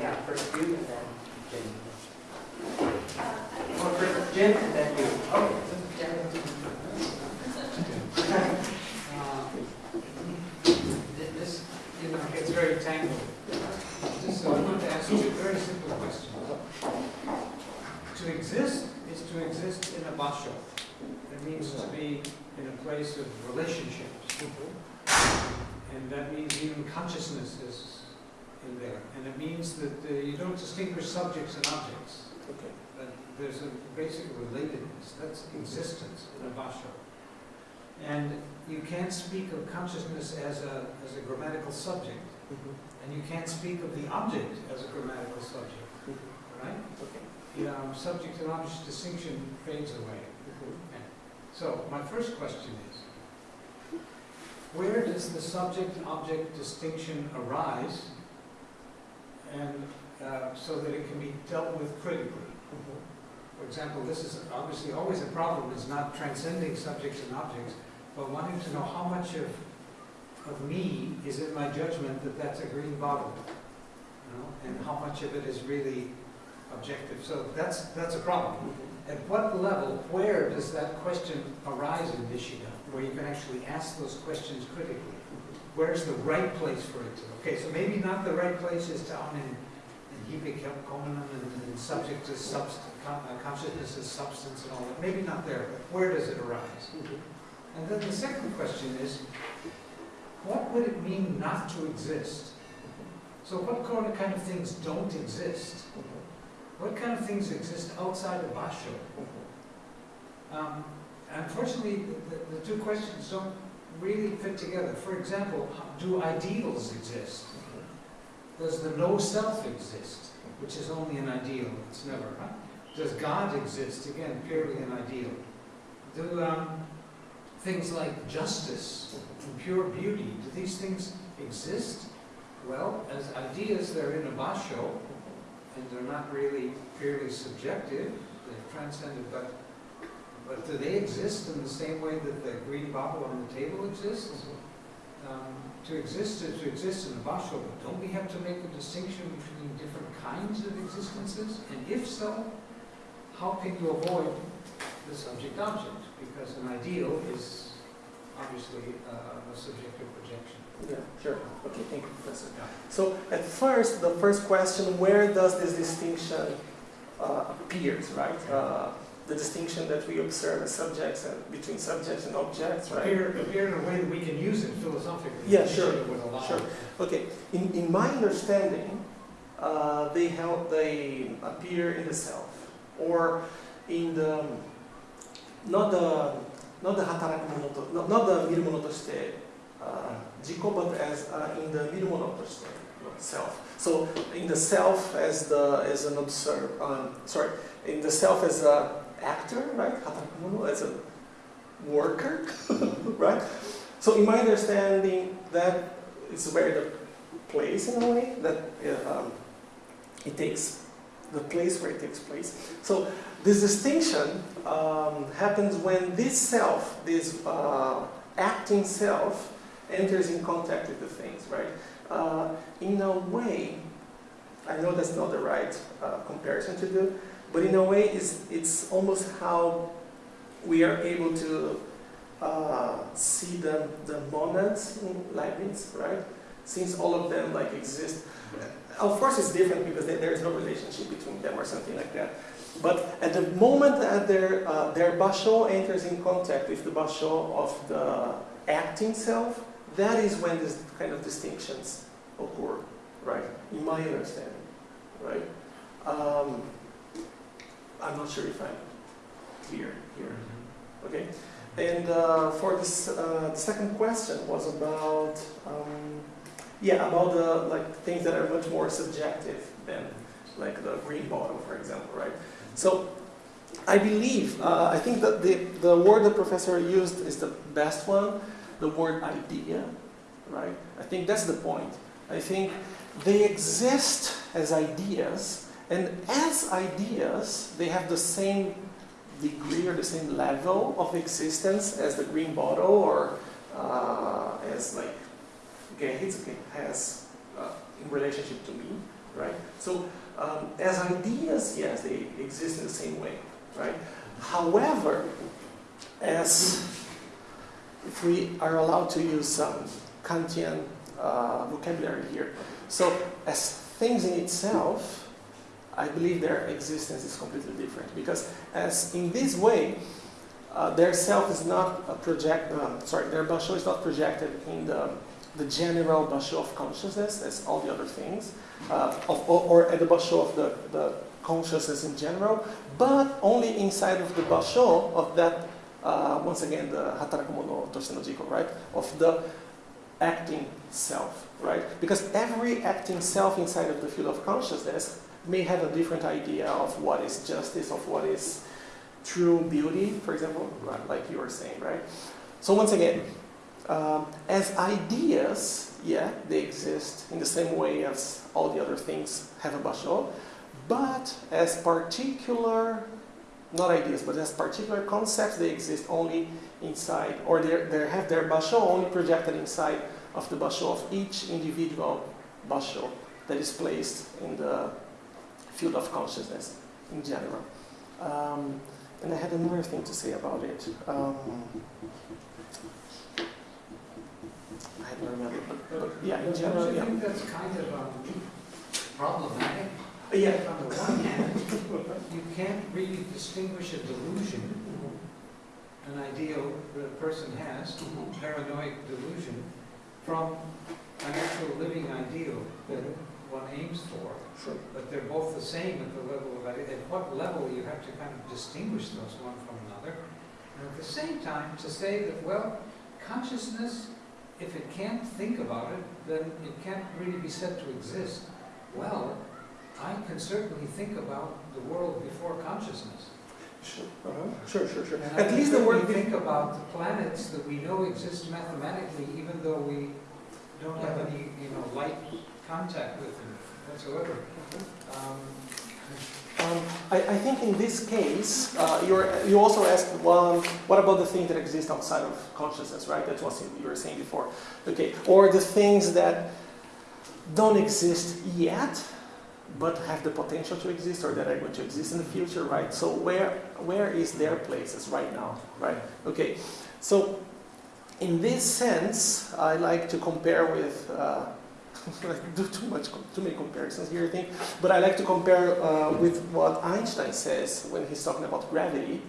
Yeah, first you and then Jim. Uh, first Jim and then you. Okay. Uh, this, you know, gets very tangled. Just, so I want to ask you a very simple question. To exist is to exist in a basho. It means to be in a place of relationships. And that means even consciousness is in there. And it means that uh, you don't distinguish subjects and objects. Okay. That there's a basic relatedness. That's existence in a basho. And you can't speak of consciousness as a, as a grammatical subject. Mm -hmm. And you can't speak of the object as a grammatical subject. Mm -hmm. Right? Okay. You know, subject and object distinction fades away. Mm -hmm. So my first question is, where does the subject-object distinction arise and uh, so that it can be dealt with critically? For example, this is obviously always a problem, is not transcending subjects and objects, but wanting to know how much of, of me is in my judgment that that's a green bottle, you know, and how much of it is really objective. So that's, that's a problem. At what level, where does that question arise in Nishida? Where you can actually ask those questions critically. Where's the right place for it to? Okay, so maybe not the right place is down in, in Hibik and, and subject to substance, uh, consciousness substance and all that. Maybe not there, but where does it arise? And then the second question is, what would it mean not to exist? So what kind of things don't exist? What kind of things exist outside of Basho? Um, unfortunately, the, the, two questions don't really fit together. For example, do ideals exist? Does the no self exist, which is only an ideal? It's never, right? Does God exist? Again, purely an ideal. Do um, things like justice and pure beauty, do these things exist? Well, as ideas, they're in a basho, and they're not really purely subjective. They've transcended, but but do they exist in the same way that the green bottle on the table exists? um, to exist is to exist in the Basho, but don't we have to make a distinction between different kinds of existences? And if so, how can you avoid the subject-object? Because an ideal is obviously uh, a subjective projection. Yeah, sure. Okay, thank you, Professor. Yeah. So at first, the first question, where does this distinction uh, appears, right? Uh, the distinction that we observe as subjects and between subjects and objects, right? Appear, appear in a way that we can use it philosophically. Yeah, sure, It would allow. sure. Okay, in, in my understanding, uh, they help, they appear in the self, or in the, not the, not the hataraku monoto, not, not the miru mono toshite, uh, jiko, but as uh, in the miru toshite, self. So in the self as the as an observer, um, sorry, in the self as a actor, right? As a worker, right? So in my understanding, that is where the place in a way that um, it takes the place where it takes place. So this distinction um, happens when this self, this uh, acting self, enters in contact with the things, right? Uh, in a way, I know that's not the right uh, comparison to do, but in a way, it's, it's almost how we are able to uh, see the, the monads in Leibniz, right? Since all of them like exist. Of course, it's different because there is no relationship between them or something like that. But at the moment that their, uh, their basho enters in contact with the basho of the acting self, that is when this kind of distinctions occur, right? In my understanding, right? Um, I'm not sure if I'm clear here. Okay, and uh, for this, uh, the second question was about, um, yeah, about the like things that are much more subjective than like the green bottle, for example, right? So I believe, uh, I think that the, the word the professor used is the best one, the word idea, right? I think that's the point. I think they exist as ideas, and as ideas, they have the same degree or the same level of existence as the green bottle or uh, as like Gehitsuke has uh, in relationship to me, right? So um, as ideas, yes, they exist in the same way, right? However, as if we are allowed to use some Kantian uh, vocabulary here, so as things in itself, I believe their existence is completely different because as in this way, uh, their self is not a project. Um, sorry, their basho is not projected in the the general basho of consciousness as all the other things, uh, of, or, at the basho of the, the consciousness in general, but only inside of the basho of that. Uh, once again, the hataraku mono toshite no jiko, right? Of the acting self, right? Because every acting self inside of the field of consciousness may have a different idea of what is justice, of what is true beauty, for example, like you were saying, right? So once again, um, as ideas, yeah, they exist in the same way as all the other things have a basho, but as particular, not ideas, but as particular concepts, they exist only inside, or they they have their basho only projected inside of the basho of each individual basho that is placed in the field of consciousness in general. Um, and I had another thing to say about it. Um, I don't remember, but, but yeah, in general, yeah. think that's kind of um, problematic? Yeah. On the one hand, you can't really distinguish a delusion, an ideal that a person has, a paranoid delusion, from an actual living ideal that one aims for. Sure. But they're both the same at the level of, at what level you have to kind of distinguish those one from another. And at the same time, to say that, well, consciousness, if it can't think about it, then it can't really be said to exist. Well, I can certainly think about the world before consciousness. Sure, uh-huh. sure, sure, sure. I At least the word think about the planets that we know exist mathematically, even though we don't have any, you know, light contact with them whatsoever. Um, Um, I, I think in this case, uh, you also asked, well, what about the things that exist outside of consciousness, right? That's what you were saying before. Okay, or the things that don't exist yet, but have the potential to exist or that are going to exist in the future, right? So where, where is their places right now, right? Okay, so in this sense, I like to compare with, uh, do too much, too many comparisons here, I think, but I like to compare uh, with what Einstein says when he's talking about gravity,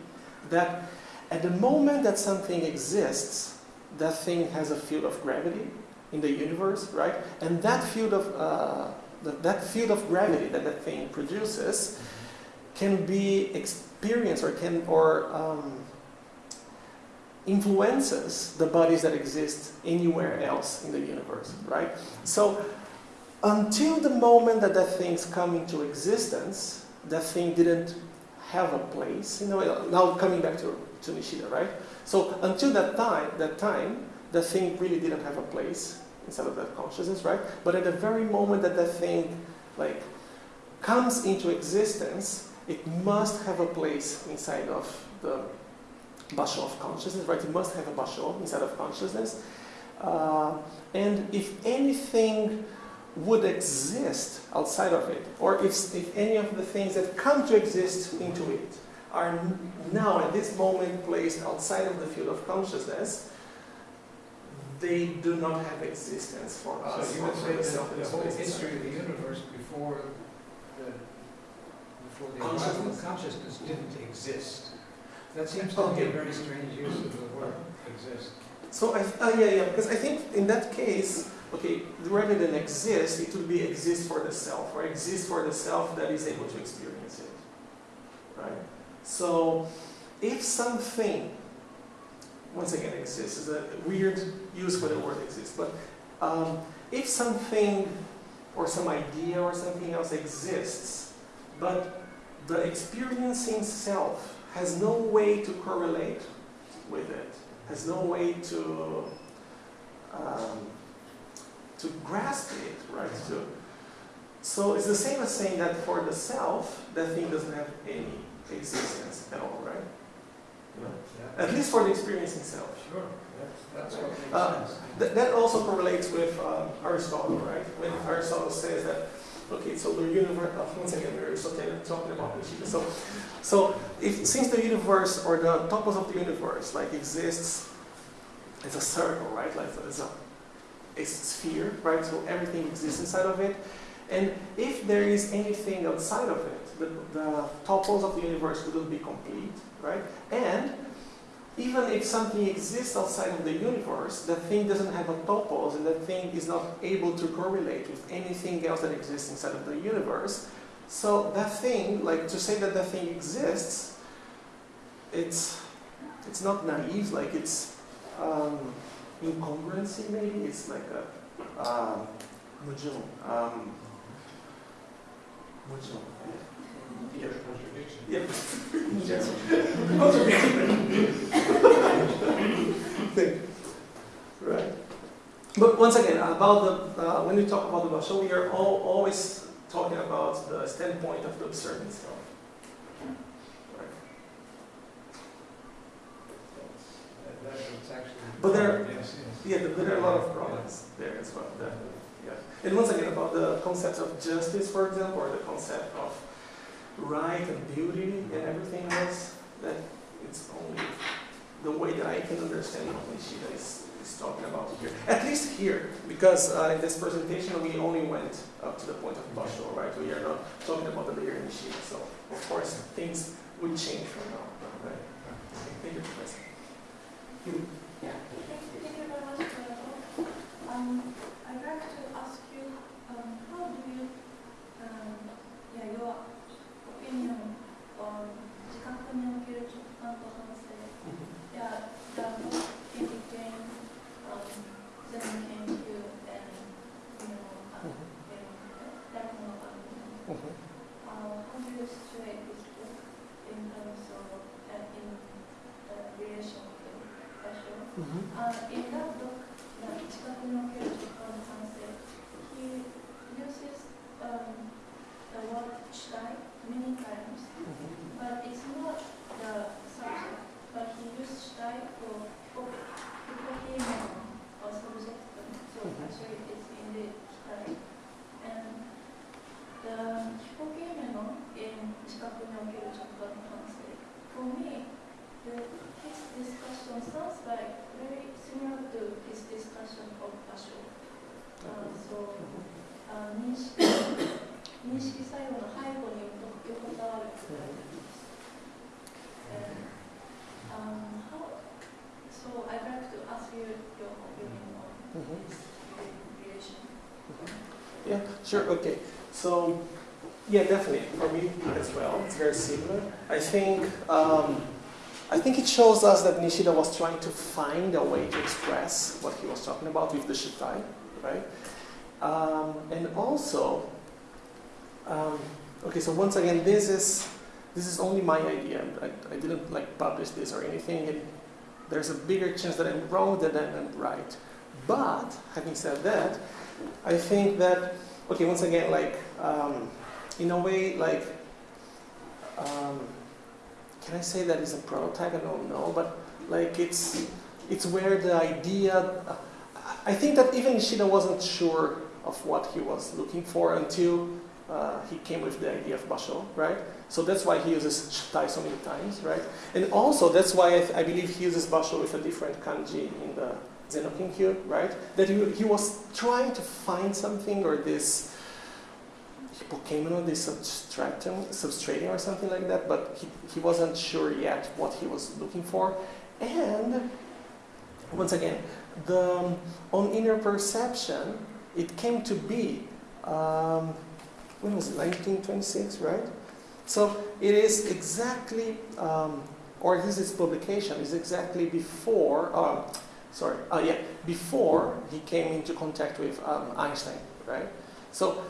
that at the moment that something exists, that thing has a field of gravity in the universe, right? And that field of uh, that, that field of gravity that that thing produces can be experienced or can or um, influences the bodies that exist anywhere else in the universe, right? So until the moment that that thing's come into existence, that thing didn't have a place. You know, now coming back to, to Nishida, right? So until that time, that time, the thing really didn't have a place inside of that consciousness, right? But at the very moment that that thing like comes into existence, it must have a place inside of the basho of consciousness, right? It must have a basho inside of consciousness. Uh, and if anything would exist outside of it, or if, if any of the things that come to exist into it are now at this moment placed outside of the field of consciousness, they do not have existence for us. So you would say that the whole history of the universe before the, before the Consciousness? consciousness didn't exist. That seems to me Okay. a very strange use of the word exist. So I, uh, yeah, yeah, because I think in that case, okay, rather than exist, it would be exist for the self, or exist for the self that is able to experience it, right? So if something, once again, exists is a weird use for the word exist, but um, if something or some idea or something else exists, but the experiencing self has no way to correlate with it, has no way to um, to grasp it, right? To, so it's the same as saying that for the self, that thing doesn't have any existence at all, right? Yeah. At least for the experiencing self. Sure, that's, that's what makes Uh, sense. That, that also correlates with um, Aristotle, right? When Aristotle says that, okay, so the universe, uh, once again, we're Aristotle talking about Nishida. So, so if, since the universe or the topos of the universe like exists as a circle, right? Like as a, a sphere, right? So everything exists inside of it. And if there is anything outside of it, the, the topos of the universe wouldn't be complete, right? And even if something exists outside of the universe, that thing doesn't have a topos, and that thing is not able to correlate with anything else that exists inside of the universe. So that thing, like to say that that thing exists, it's it's not naive, like it's um, incongruency maybe. It's like a um, mujun, um, Yeah. Thing. Right. But once again, about the uh, when we talk about the basho, we are all, always talking about the standpoint of the observant self. Right. But there- Yes, yes. Yeah, but there are a lot of problems there as well, definitely. Yeah. And once again, about the concept of justice, for example, or the concept of right and beauty and everything else, that it's only the way that I can understand what Nishida is, is talking about here. At least here, because uh, in this presentation we only went up to the point of Basho, right? We are not talking about the layer Nishida, so of course things would change from now, right? Thank you, Professor. You- Thank you thank you very much for your talk. Um, um, I think it shows us that Nishida was trying to find a way to express what he was talking about with the shitai, right? Um, and also, um, okay, so once again, this is this is only my idea. I, I didn't like publish this or anything. There's a bigger chance that I'm wrong than I'm right. But having said that, I think that okay, once again, like um, in a way, like um, can I say that it's a prototype? I don't know, but like it's it's where the idea. I think that even Nishida wasn't sure of what he was looking for until uh, he came with the idea of basho, right? So that's why he uses shitai so many times, right? And also that's why I, I believe he uses basho with a different kanji in the Zen no Kenkyu, right? That he, he was trying to find something or this hypokeimenon, this substratum, substrating or something like that, but he, he wasn't sure yet what he was looking for. And once again, the on inner perception, it came to be um, when was it 1926, right? So it is exactly, um, or this is publication is exactly before. Uh, sorry, uh, yeah, before he came into contact with um, Einstein, right? So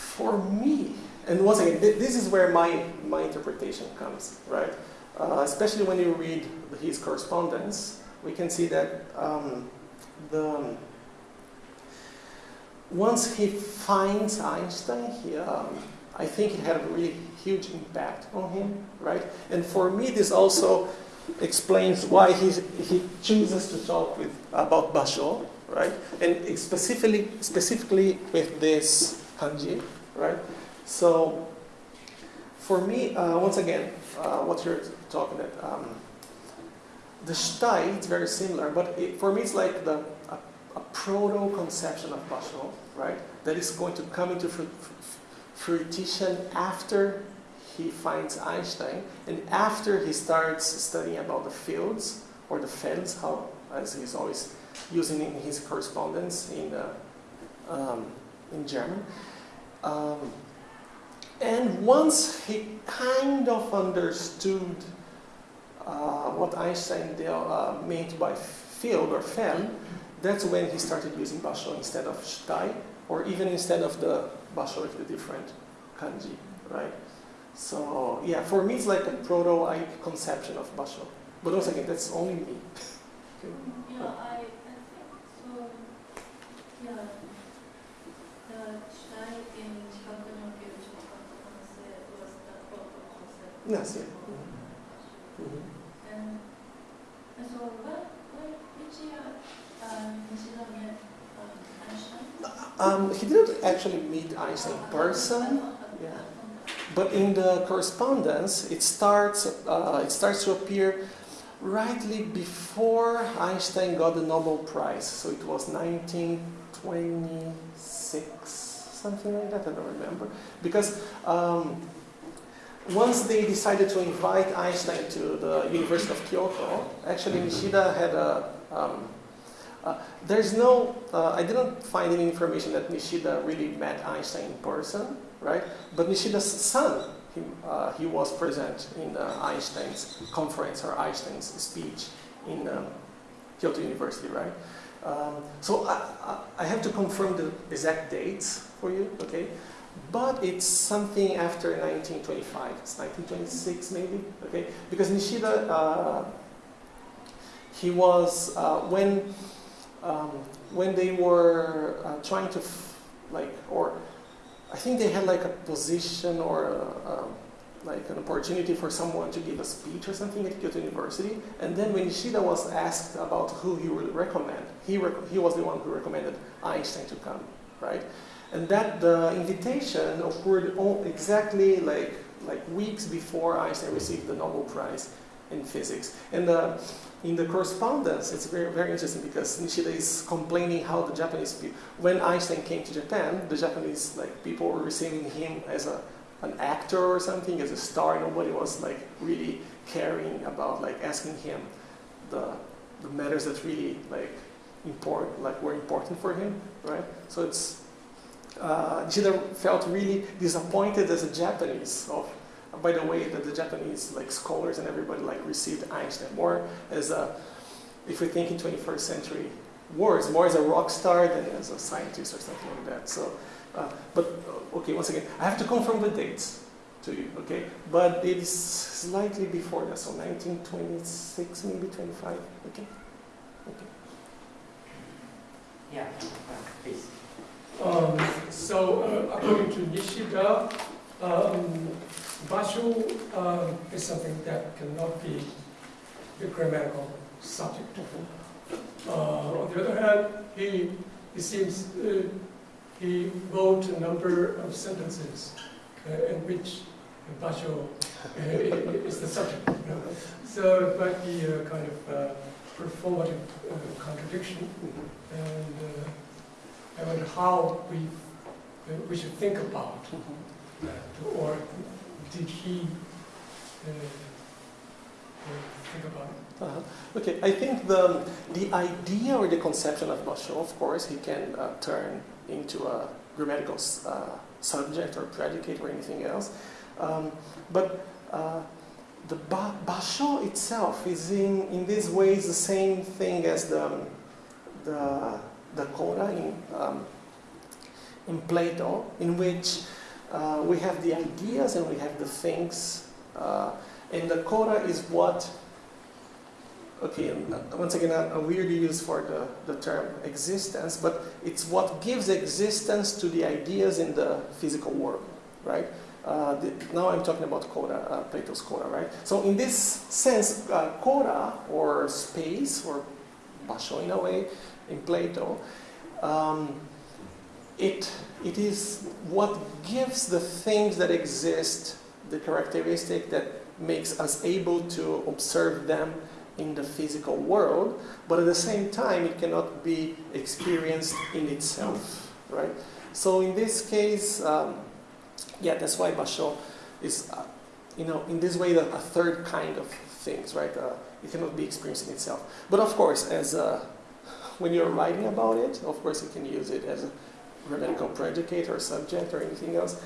for me, and once again, th- this is where my, my interpretation comes, right? Uh, especially when you read his correspondence, we can see that um, the once he finds Einstein, he, um, I think it had a really huge impact on him, right? And for me, this also explains why he, he chooses to talk with about Basho, right? And specifically, specifically with this kanji, right? So, for me, uh, once again, uh, what you're talking about, um, the shitai, it's very similar, but it, for me, it's like the a, a proto conception of Basho, right? That is going to come into fru- fruition after he finds Einstein and after he starts studying about the fields or the felds, how as he's always using in his correspondence in uh, um, in German. Um, and once he kind of understood uh, what Einstein uh, meant by field or feld, that's when he started using basho instead of shitai, or even instead of the basho with the different kanji, right? So yeah, for me it's like a proto conception of basho. But once again, that's only me. Okay. Yeah, I, I think so. Yeah, Yes, yeah. of. And, and so when, when, which year, Nishida met Einstein? Um, he didn't actually meet Einstein in person, yeah. but in the correspondence, it starts. Uh, it starts to appear rightly before Einstein got the Nobel Prize. So it was 1926, something like that. I don't remember because. Um, once they decided to invite Einstein to the University of Kyoto, actually Nishida had a. Um, uh, there's no. Uh, I didn't find any information that Nishida really met Einstein in person, right? But Nishida's son, he, uh, he was present in uh, Einstein's conference or Einstein's speech in um, Kyoto University, right? Um, so I, I, I have to confirm the exact dates for you, okay? But it's something after 1925. It's 1926 maybe, okay? Because Nishida, uh, he was uh, when um, when they were uh, trying to like or I think they had like a position or a, um, like an opportunity for someone to give a speech or something at Kyoto University. And then when Nishida was asked about who he would recommend, he, rec- he was the one who recommended Einstein to come, right? And that the invitation occurred exactly like, like weeks before Einstein received the Nobel Prize in physics. And uh, in the correspondence, it's very, very interesting because Nishida is complaining how the Japanese people, when Einstein came to Japan, the Japanese like people were receiving him as a an actor or something, as a star. Nobody was like really caring about like asking him the the matters that really like important, like were important for him, right? So it's uh, Nishida felt really disappointed as a Japanese of by the way that the Japanese like scholars and everybody like received Einstein more as a if we think in 21st century words more as a rock star than as a scientist or something like that. So, uh, but uh, okay, once again, I have to confirm the dates to you, okay? But it is slightly before that, so 1926, maybe 25, okay? Okay. Yeah, please. Um, so, uh, according to Nishida, um, basho um, is something that cannot be the grammatical subject. Uh, on the other hand, he, he seems, uh, he wrote a number of sentences uh, in which basho uh, is the subject. you know. So it might be a kind of uh, performative uh, contradiction. And uh, I wonder how we, uh, we should think about that, or did he uh, uh, think about it? Uh-huh. Okay, I think the, the idea or the conception of basho, of course, he can uh, turn into a grammatical uh, subject or predicate or anything else. Um, but uh, the ba- basho itself is in, in these ways the same thing as the, the, the chora in, um, in Plato, in which uh, we have the ideas and we have the things. Uh, and the chora is what okay, uh, once again, a, a weird use for the, the term existence, but it's what gives existence to the ideas in the physical world, right? Uh, the, now I'm talking about chora, uh, Plato's chora, right? So in this sense, uh, chora, or space, or basho in a way, in Plato, um, it, it is what gives the things that exist the characteristic that makes us able to observe them in the physical world, but at the same time, it cannot be experienced in itself, right? So in this case, um, yeah, that's why basho is, uh, you know, in this way, a, a third kind of things, right? Uh, it cannot be experienced in itself. But of course, as uh, when you're writing about it, of course, you can use it as a grammatical predicate or subject or anything else.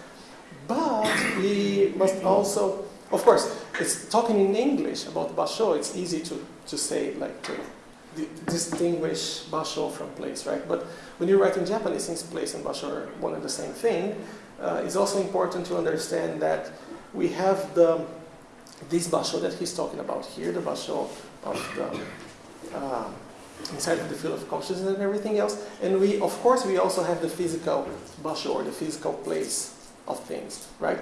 But we must also of course, it's talking in English about basho. It's easy to, to say like to di- distinguish basho from place, right? But when you write in Japanese, since place and basho are one and the same thing, uh, it's also important to understand that we have the this basho that he's talking about here, the basho of the uh, inside of the field of consciousness and everything else, and we of course we also have the physical basho or the physical place of things, right?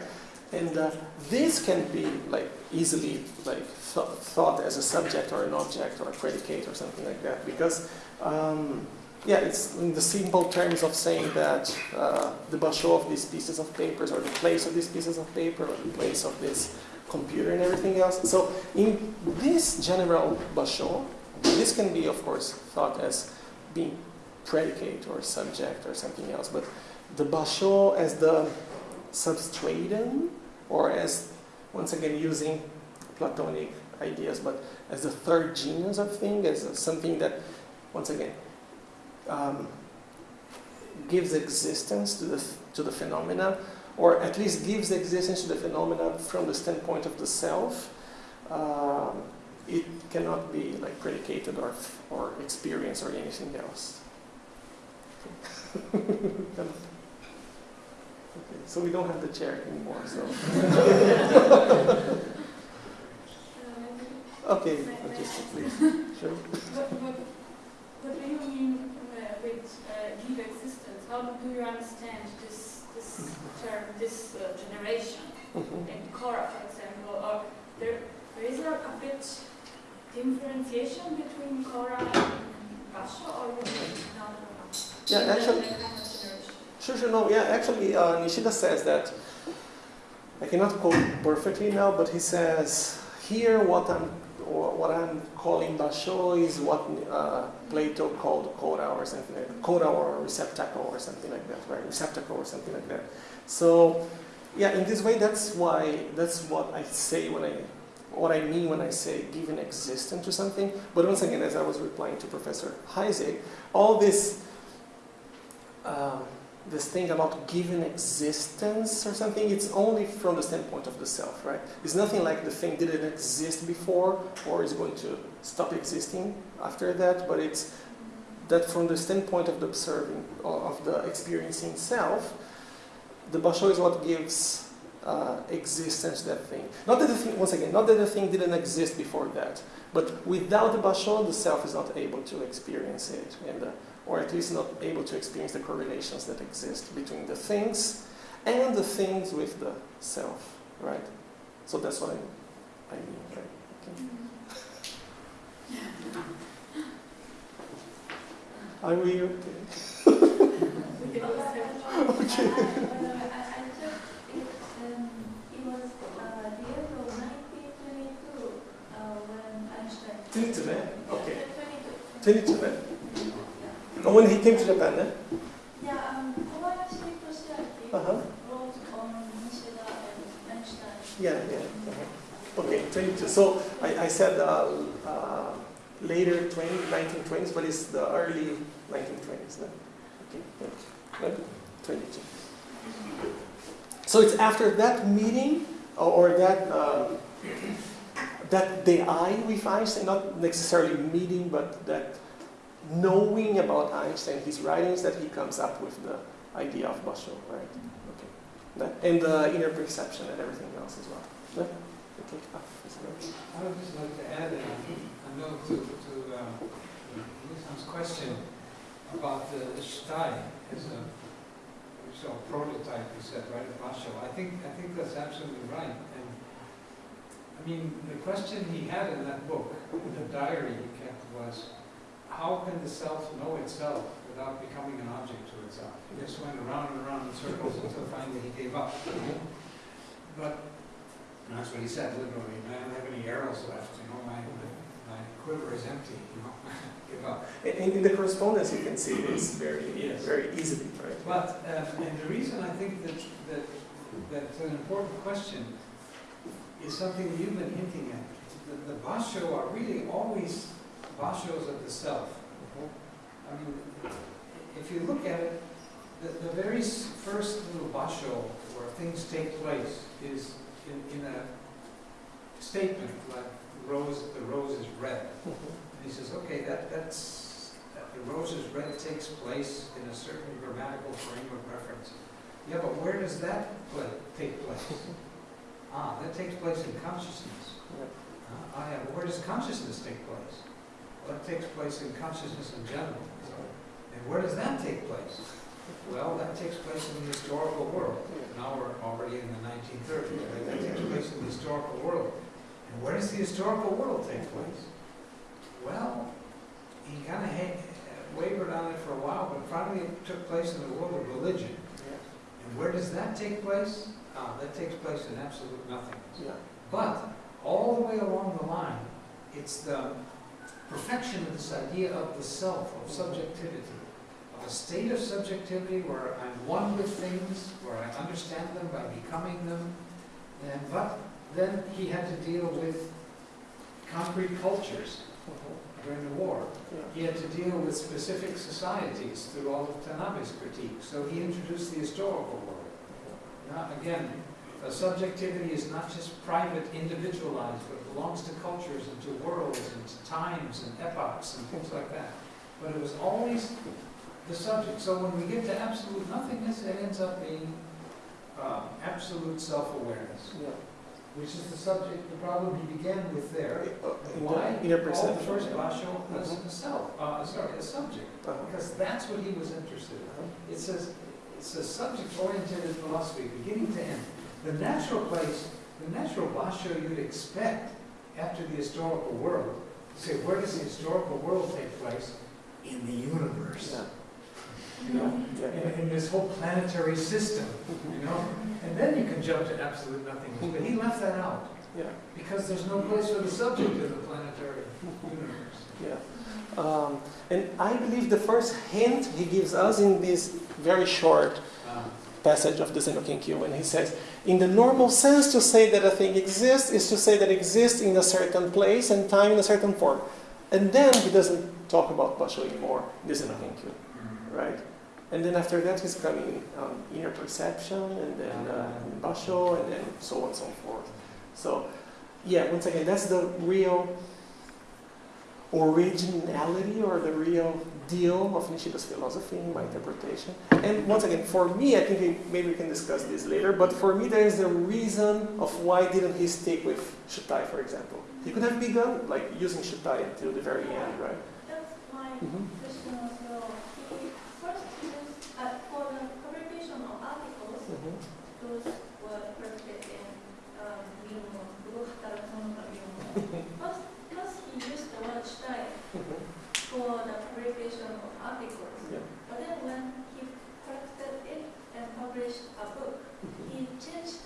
And uh, this can be like easily like th- thought as a subject or an object or a predicate or something like that because um, yeah, it's in the simple terms of saying that uh, the basho of these pieces of papers or the place of these pieces of paper or the place of this computer and everything else. So in this general basho, this can be of course thought as being predicate or subject or something else, but the basho as the substratum or as, once again, using Platonic ideas, but as the third genus of thing, as something that, once again, um, gives existence to the, to the phenomena, or at least gives existence to the phenomena from the standpoint of the self. Um, it cannot be like predicated or, or experienced or anything else. Okay, so we don't have the chair anymore, so. Okay, just please, sure. What, what, what do you mean uh, with uh, give existence? How do you understand this, this term, this uh, generation. Mhm. in chora, for example, or there, there is a, a bit differentiation between chora and Basho, or not? Yeah, actually- the kind of generation? Sure, sure, no, yeah, actually, uh, Nishida says that, I cannot quote perfectly now, but he says, here what I'm, what I'm calling basho is what uh, Plato called chora or something like that, chora or receptacle or something like that, right, receptacle or something like that. So, yeah, in this way, that's why, that's what I say when I, what I mean when I say giving existence to something. But once again, as I was replying to Professor Heisig, all this, um, this thing about giving existence or something, it's only from the standpoint of the self, right? It's nothing like the thing didn't exist before or is going to stop existing after that, but it's that from the standpoint of the observing, of the experiencing self, the basho is what gives uh, existence that thing. Not that the thing, once again, not that the thing didn't exist before that, but without the basho, the self is not able to experience it, and uh, or at least not able to experience the correlations that exist between the things and the things with the self, right? So that's what I, I mean, right? Okay. Are we okay? Okay. I, I, I took it, um, it was uh, the year of 1922 uh, when Einstein. 22, eh? Okay. Yeah, 22. 22, eh? Oh, when he came to Japan, eh? Yeah, um, Kobayashi Toshiaki Uh-huh. wrote on Nishida and Einstein. Yeah, yeah. uh-huh. Okay, 22. So I, I said uh, uh, later 20, 1920s, but it's the early 1920s. No? Okay, yeah. 22. So it's after that meeting or, or that uh, that the I with Einstein, not necessarily meeting, but that knowing about Einstein, his writings, that he comes up with the idea of Basho, right? Okay. And the inner perception and everything else as well. No? Okay. Ah. I would just like to add a, note to, to Nisan's question about the, the Shtai as a, so prototype, you said, right, of Basho. I think, I think that's absolutely right. And I mean, the question he had in that book, the diary he kept was, how can the self know itself without becoming an object to itself? He just went around and around in circles until finally he gave up. But and that's what he said, literally, I don't have any arrows left, you know, my, my quiver is empty, you know, give up. And in the correspondence, you can see this very, Yes. very easily, right? But, um, and the reason I think that, that, that's an important question is something that you've been hinting at. The, the basho are really always bashos of the self. I mean, if you look at it, the, the very first little basho where things take place is in, in a statement like rose, the rose is red. And he says, okay, that, that's, that the rose is red takes place in a certain grammatical frame of reference. Yeah, but where does that pla take place? Ah, that takes place in consciousness. Yeah. Ah, ah, yeah, where does consciousness take place? Well, it takes place in consciousness in general. And where does that take place? Well, that takes place in the historical world. Now we're already in the 1930s, right? That takes place in the historical world. And where does the historical world take place? Well, he kind of wavered on it for a while, but finally it took place in the world of religion. And where does that take place? Ah, that takes place in absolute nothingness. Yeah. But all the way along the line, it's the perfection of this idea of the self, of subjectivity, of a state of subjectivity where I'm one with things, where I understand them by becoming them. And but then he had to deal with concrete cultures during the war. He had to deal with specific societies through all of Tanabe's critique. So he introduced the historical again, subjectivity is not just private, individualized, but it belongs to cultures and to worlds and to times and epochs and things like that. But it was always the subject. So when we get to absolute nothingness, it ends up being uh, absolute self-awareness, Yeah. which is the subject, the problem he began with there. Why? Inner All the perception. first basho was Mhm. a self, uh, sorry, a subject, Uh-huh. because that's what he was interested in. Uh-huh. It says, it's a subject-oriented philosophy, beginning to end. The natural place, the natural basho you'd expect after the historical world, say, where does the historical world take place? In the universe. Yeah. You know, in, in this whole planetary system, you know? And then you can jump to absolute nothingness, but he left that out, Yeah. because there's no place for the subject of the planetary universe. Yeah. Um, and I believe the first hint he gives us in this very short Uh, passage of the Zen no Kenkyu when he says, in the normal sense, to say that a thing exists is to say that it exists in a certain place and time in a certain form. And then he doesn't talk about Basho anymore, in the Zen no Kenkyu, right? And then after that, he's coming um, inner perception, and then uh, Basho, and then so on and so forth. So, yeah, once again, that's the real originality or the real deal of Nishida's philosophy in my interpretation. And once again, for me, I think we, maybe we can discuss this later, but for me there is a reason of why didn't he stick with Shutai, for example. He could have begun like using Shutai until the very end, right? That's Mhm. question as well. He first used, uh, for the publication of articles, Mhm. those were corrected in, um, Ryumo, Blue Hatara Konoka Ryumo. First, first he used the word shtai Mhm. for the publication of articles. Yeah. But then when he corrected it and published a book, he changed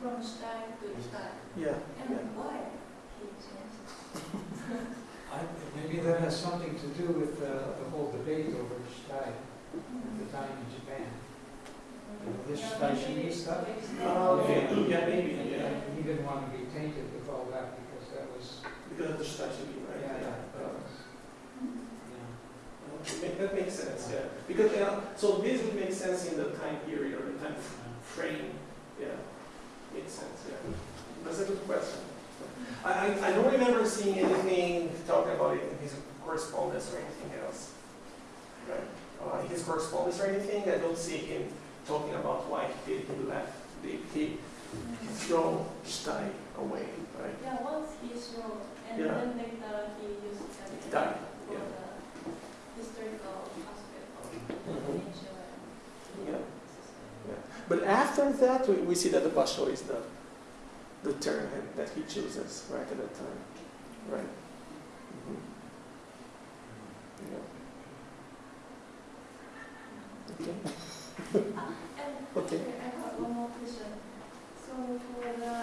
from shtai to shtai. Yeah. And Yeah. why he changed? I, maybe that has something to do with uh, the whole debate over shtai at the time in Japan. This shtai shini stuff? Oh, okay. Yeah. Yeah, maybe. Yeah. He didn't want to be tainted with all that because that was, Because of the Shutai should be, right? yeah, yeah, that Uh, was, yeah. Okay, That makes sense, yeah. Because, uh, so this would make sense in the time period or the time frame, yeah. Makes sense, yeah. That's a good question. I, I, don't remember seeing anything talking about it in his correspondence or anything else. Right? Uh, his correspondence or anything, I don't see him talking about why he did, he left, he, he throw Stein away, right? Yeah, once he wrote, and Yeah. then later he used everything Done, for yeah. the historical aspect of Mhm. nature and Yeah. system. But after that, we, we see that the basho is the, the term that he chooses right at that time. Right? Mhm. Yeah. Okay. Ah, and Okay. I have one more question. So for the,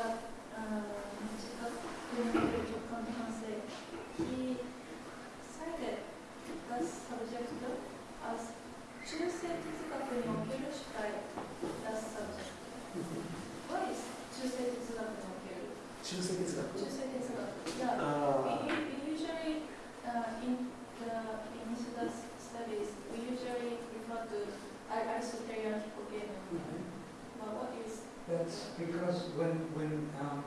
um, Two like it's got. Just. Yeah. Uh, we, we usually uh, in the in the studies we usually refer to Aristotelian Okay, Mm -hmm. But what is? That's because when when um,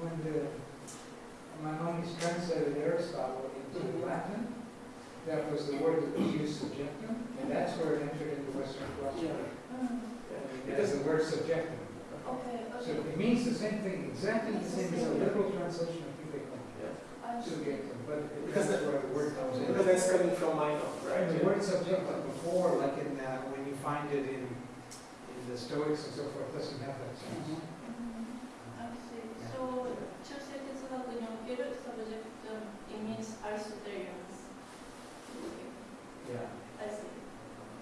when the Maimonides translated Aristotle into mm -hmm. Latin, that was the word that was used subjective, and that's where it entered into Western philosophy. Yeah. Mm -hmm. Because the word subjectum Okay, okay. So it means the same thing, exactly the same as a literal translation of Hidekon. Yeah. Sugekon, but because that's where the word comes in. Because that's coming from Mino, right? The yeah. word subjective before, like in uh, when you find it in in the Stoics and so forth, doesn't have that sense. Mm -hmm.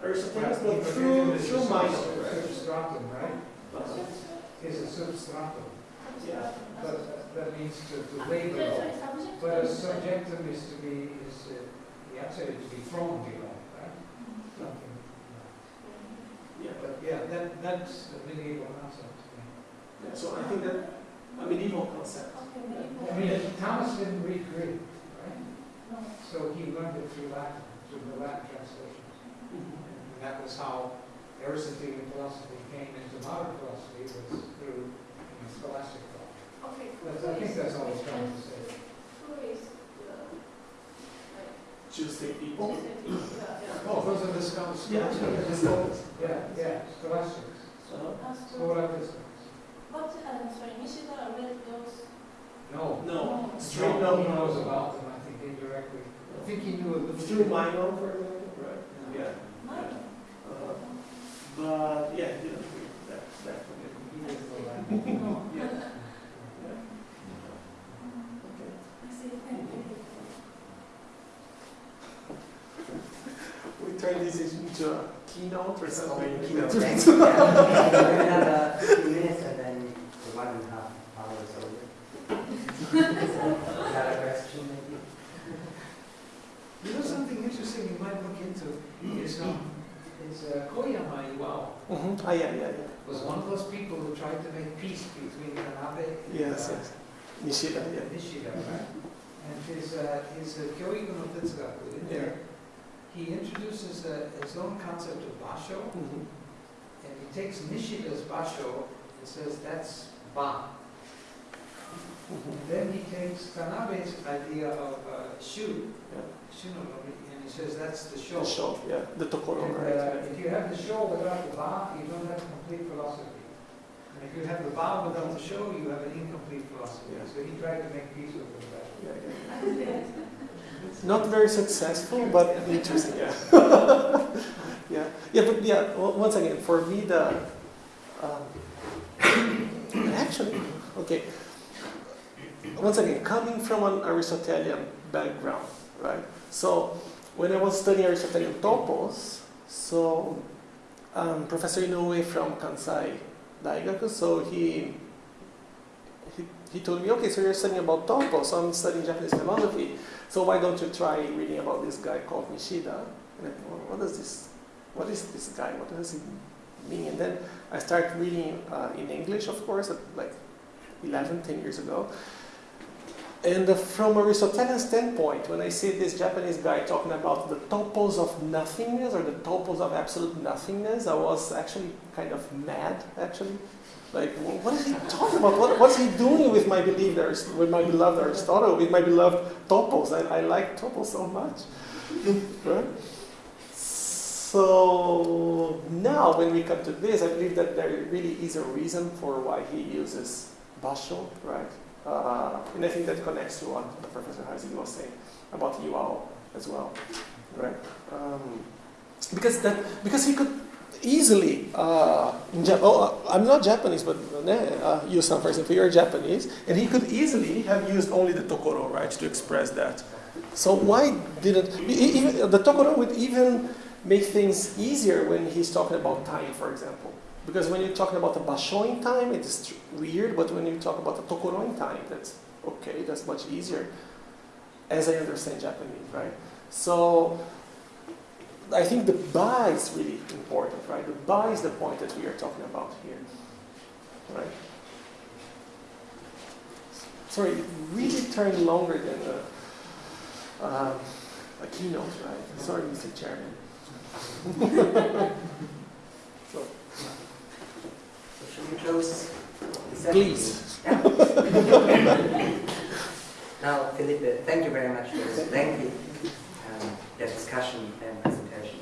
Aristotelians, but through, through Milo, right? Dropped him, right? Is a substratum, Yeah. but that- that means to, to Sorry, label. sorry. But a subjectum is to be, is, uh, the outside is to be thrown below, right? Mhm. Something. Yeah. But yeah, that, that's a medieval concept. Yeah, So I think that a medieval concept. Okay, medieval. I mean, Thomas didn't read Greek, right? No. So he learned it through Latin, through the Latin translations. And that was how Aristotelian philosophy came into modern philosophy, was through you know, scholastic thought. Okay, who That's, I think that's all he's trying to say. Who is the, Tuesday people. Yeah, yeah. Oh, those are the scholars. Yeah. Yeah, yeah, scholastics, uh, so- scholastics. But, uh, I'm sorry, Nishida read those. No. No, straight No, no. he knows about them, I think indirectly. I think he knew a little. Through Mino, for example, right? Yeah. Mine. But yeah, he didn't agree with that, that yeah. Okay. I see, thank you. We turn this into a keynote or something. only keynote, thanks. Yeah. We have a few minutes and then the one and a half hours over. Another question maybe? You know, something interesting you might look into is, um, is uh, Koyama Iwao Mhm. Ah, yeah, yeah, yeah. was one of those people who tried to make peace between Tanabe and Yes, uh, yes. Nishida, yeah. Nishida, right? And his, uh, his uh, Kyoiku no Tetsugaku, in there, he introduces uh, his own concept of basho, Mhm. and he takes Nishida's basho and says that's ba. Mhm. Then he takes Tanabe's idea of uh, shu, Yeah. shu no ronri, and he says that's the sho. The show, yeah, the Tokoro, And right? uh, if you have the sho without the ba, you don't have complete philosophy. And if you have the ba without the sho, you have an incomplete philosophy. Yeah. So he tried to make peace with that. Yeah, yeah. Not very successful, but interesting, yeah. yeah, yeah, but yeah, o- once again, for me, the. Um, actually, okay. Once again, coming from an Aristotelian background, right? So, when I was studying Aristotelian topos, so um, Professor Inoue from Kansai Daigaku, so he he, he told me, okay, so you're studying about topos, so I'm studying Japanese philosophy, so why don't you try reading about this guy called Nishida? And I, what is this? What is this guy? What does he mean? And then I started reading uh, in English, of course, at like 11, 10 years ago. And from a Aristotelian standpoint, when I see this Japanese guy talking about the topos of nothingness or the topos of absolute nothingness, I was actually kind of mad, actually. Like, what is he talking about? What, what's he doing with my belief, with my beloved Aristotle, with my beloved topos? I, I like topos so much. right? So now, when we come to this, I believe that there really is a reason for why he uses basho, right? Uh, and I think that connects to what Professor Heisig was saying about Iwao as well, right? Um, because that because he could easily uh, oh, uh, I'm not Japanese, but uh, Yusan, for example, you're Japanese, and he could easily have used only the tokoro, right, to express that. So why didn't even the tokoro would even make things easier when he's talking about time, for example. Because when you're talking about the bashoing time, it's weird, but when you talk about the tokoroing time, that's okay, that's much easier, as I understand Japanese, right? So I think the ba is really important, right? The ba is the point that we are talking about here, right? Sorry, it really turned longer than a, um, a keynote, right? Sorry, Mr. Chairman. Should we close? Please. Yeah. now, Felipe, thank you very much for this lengthy um, discussion and presentation.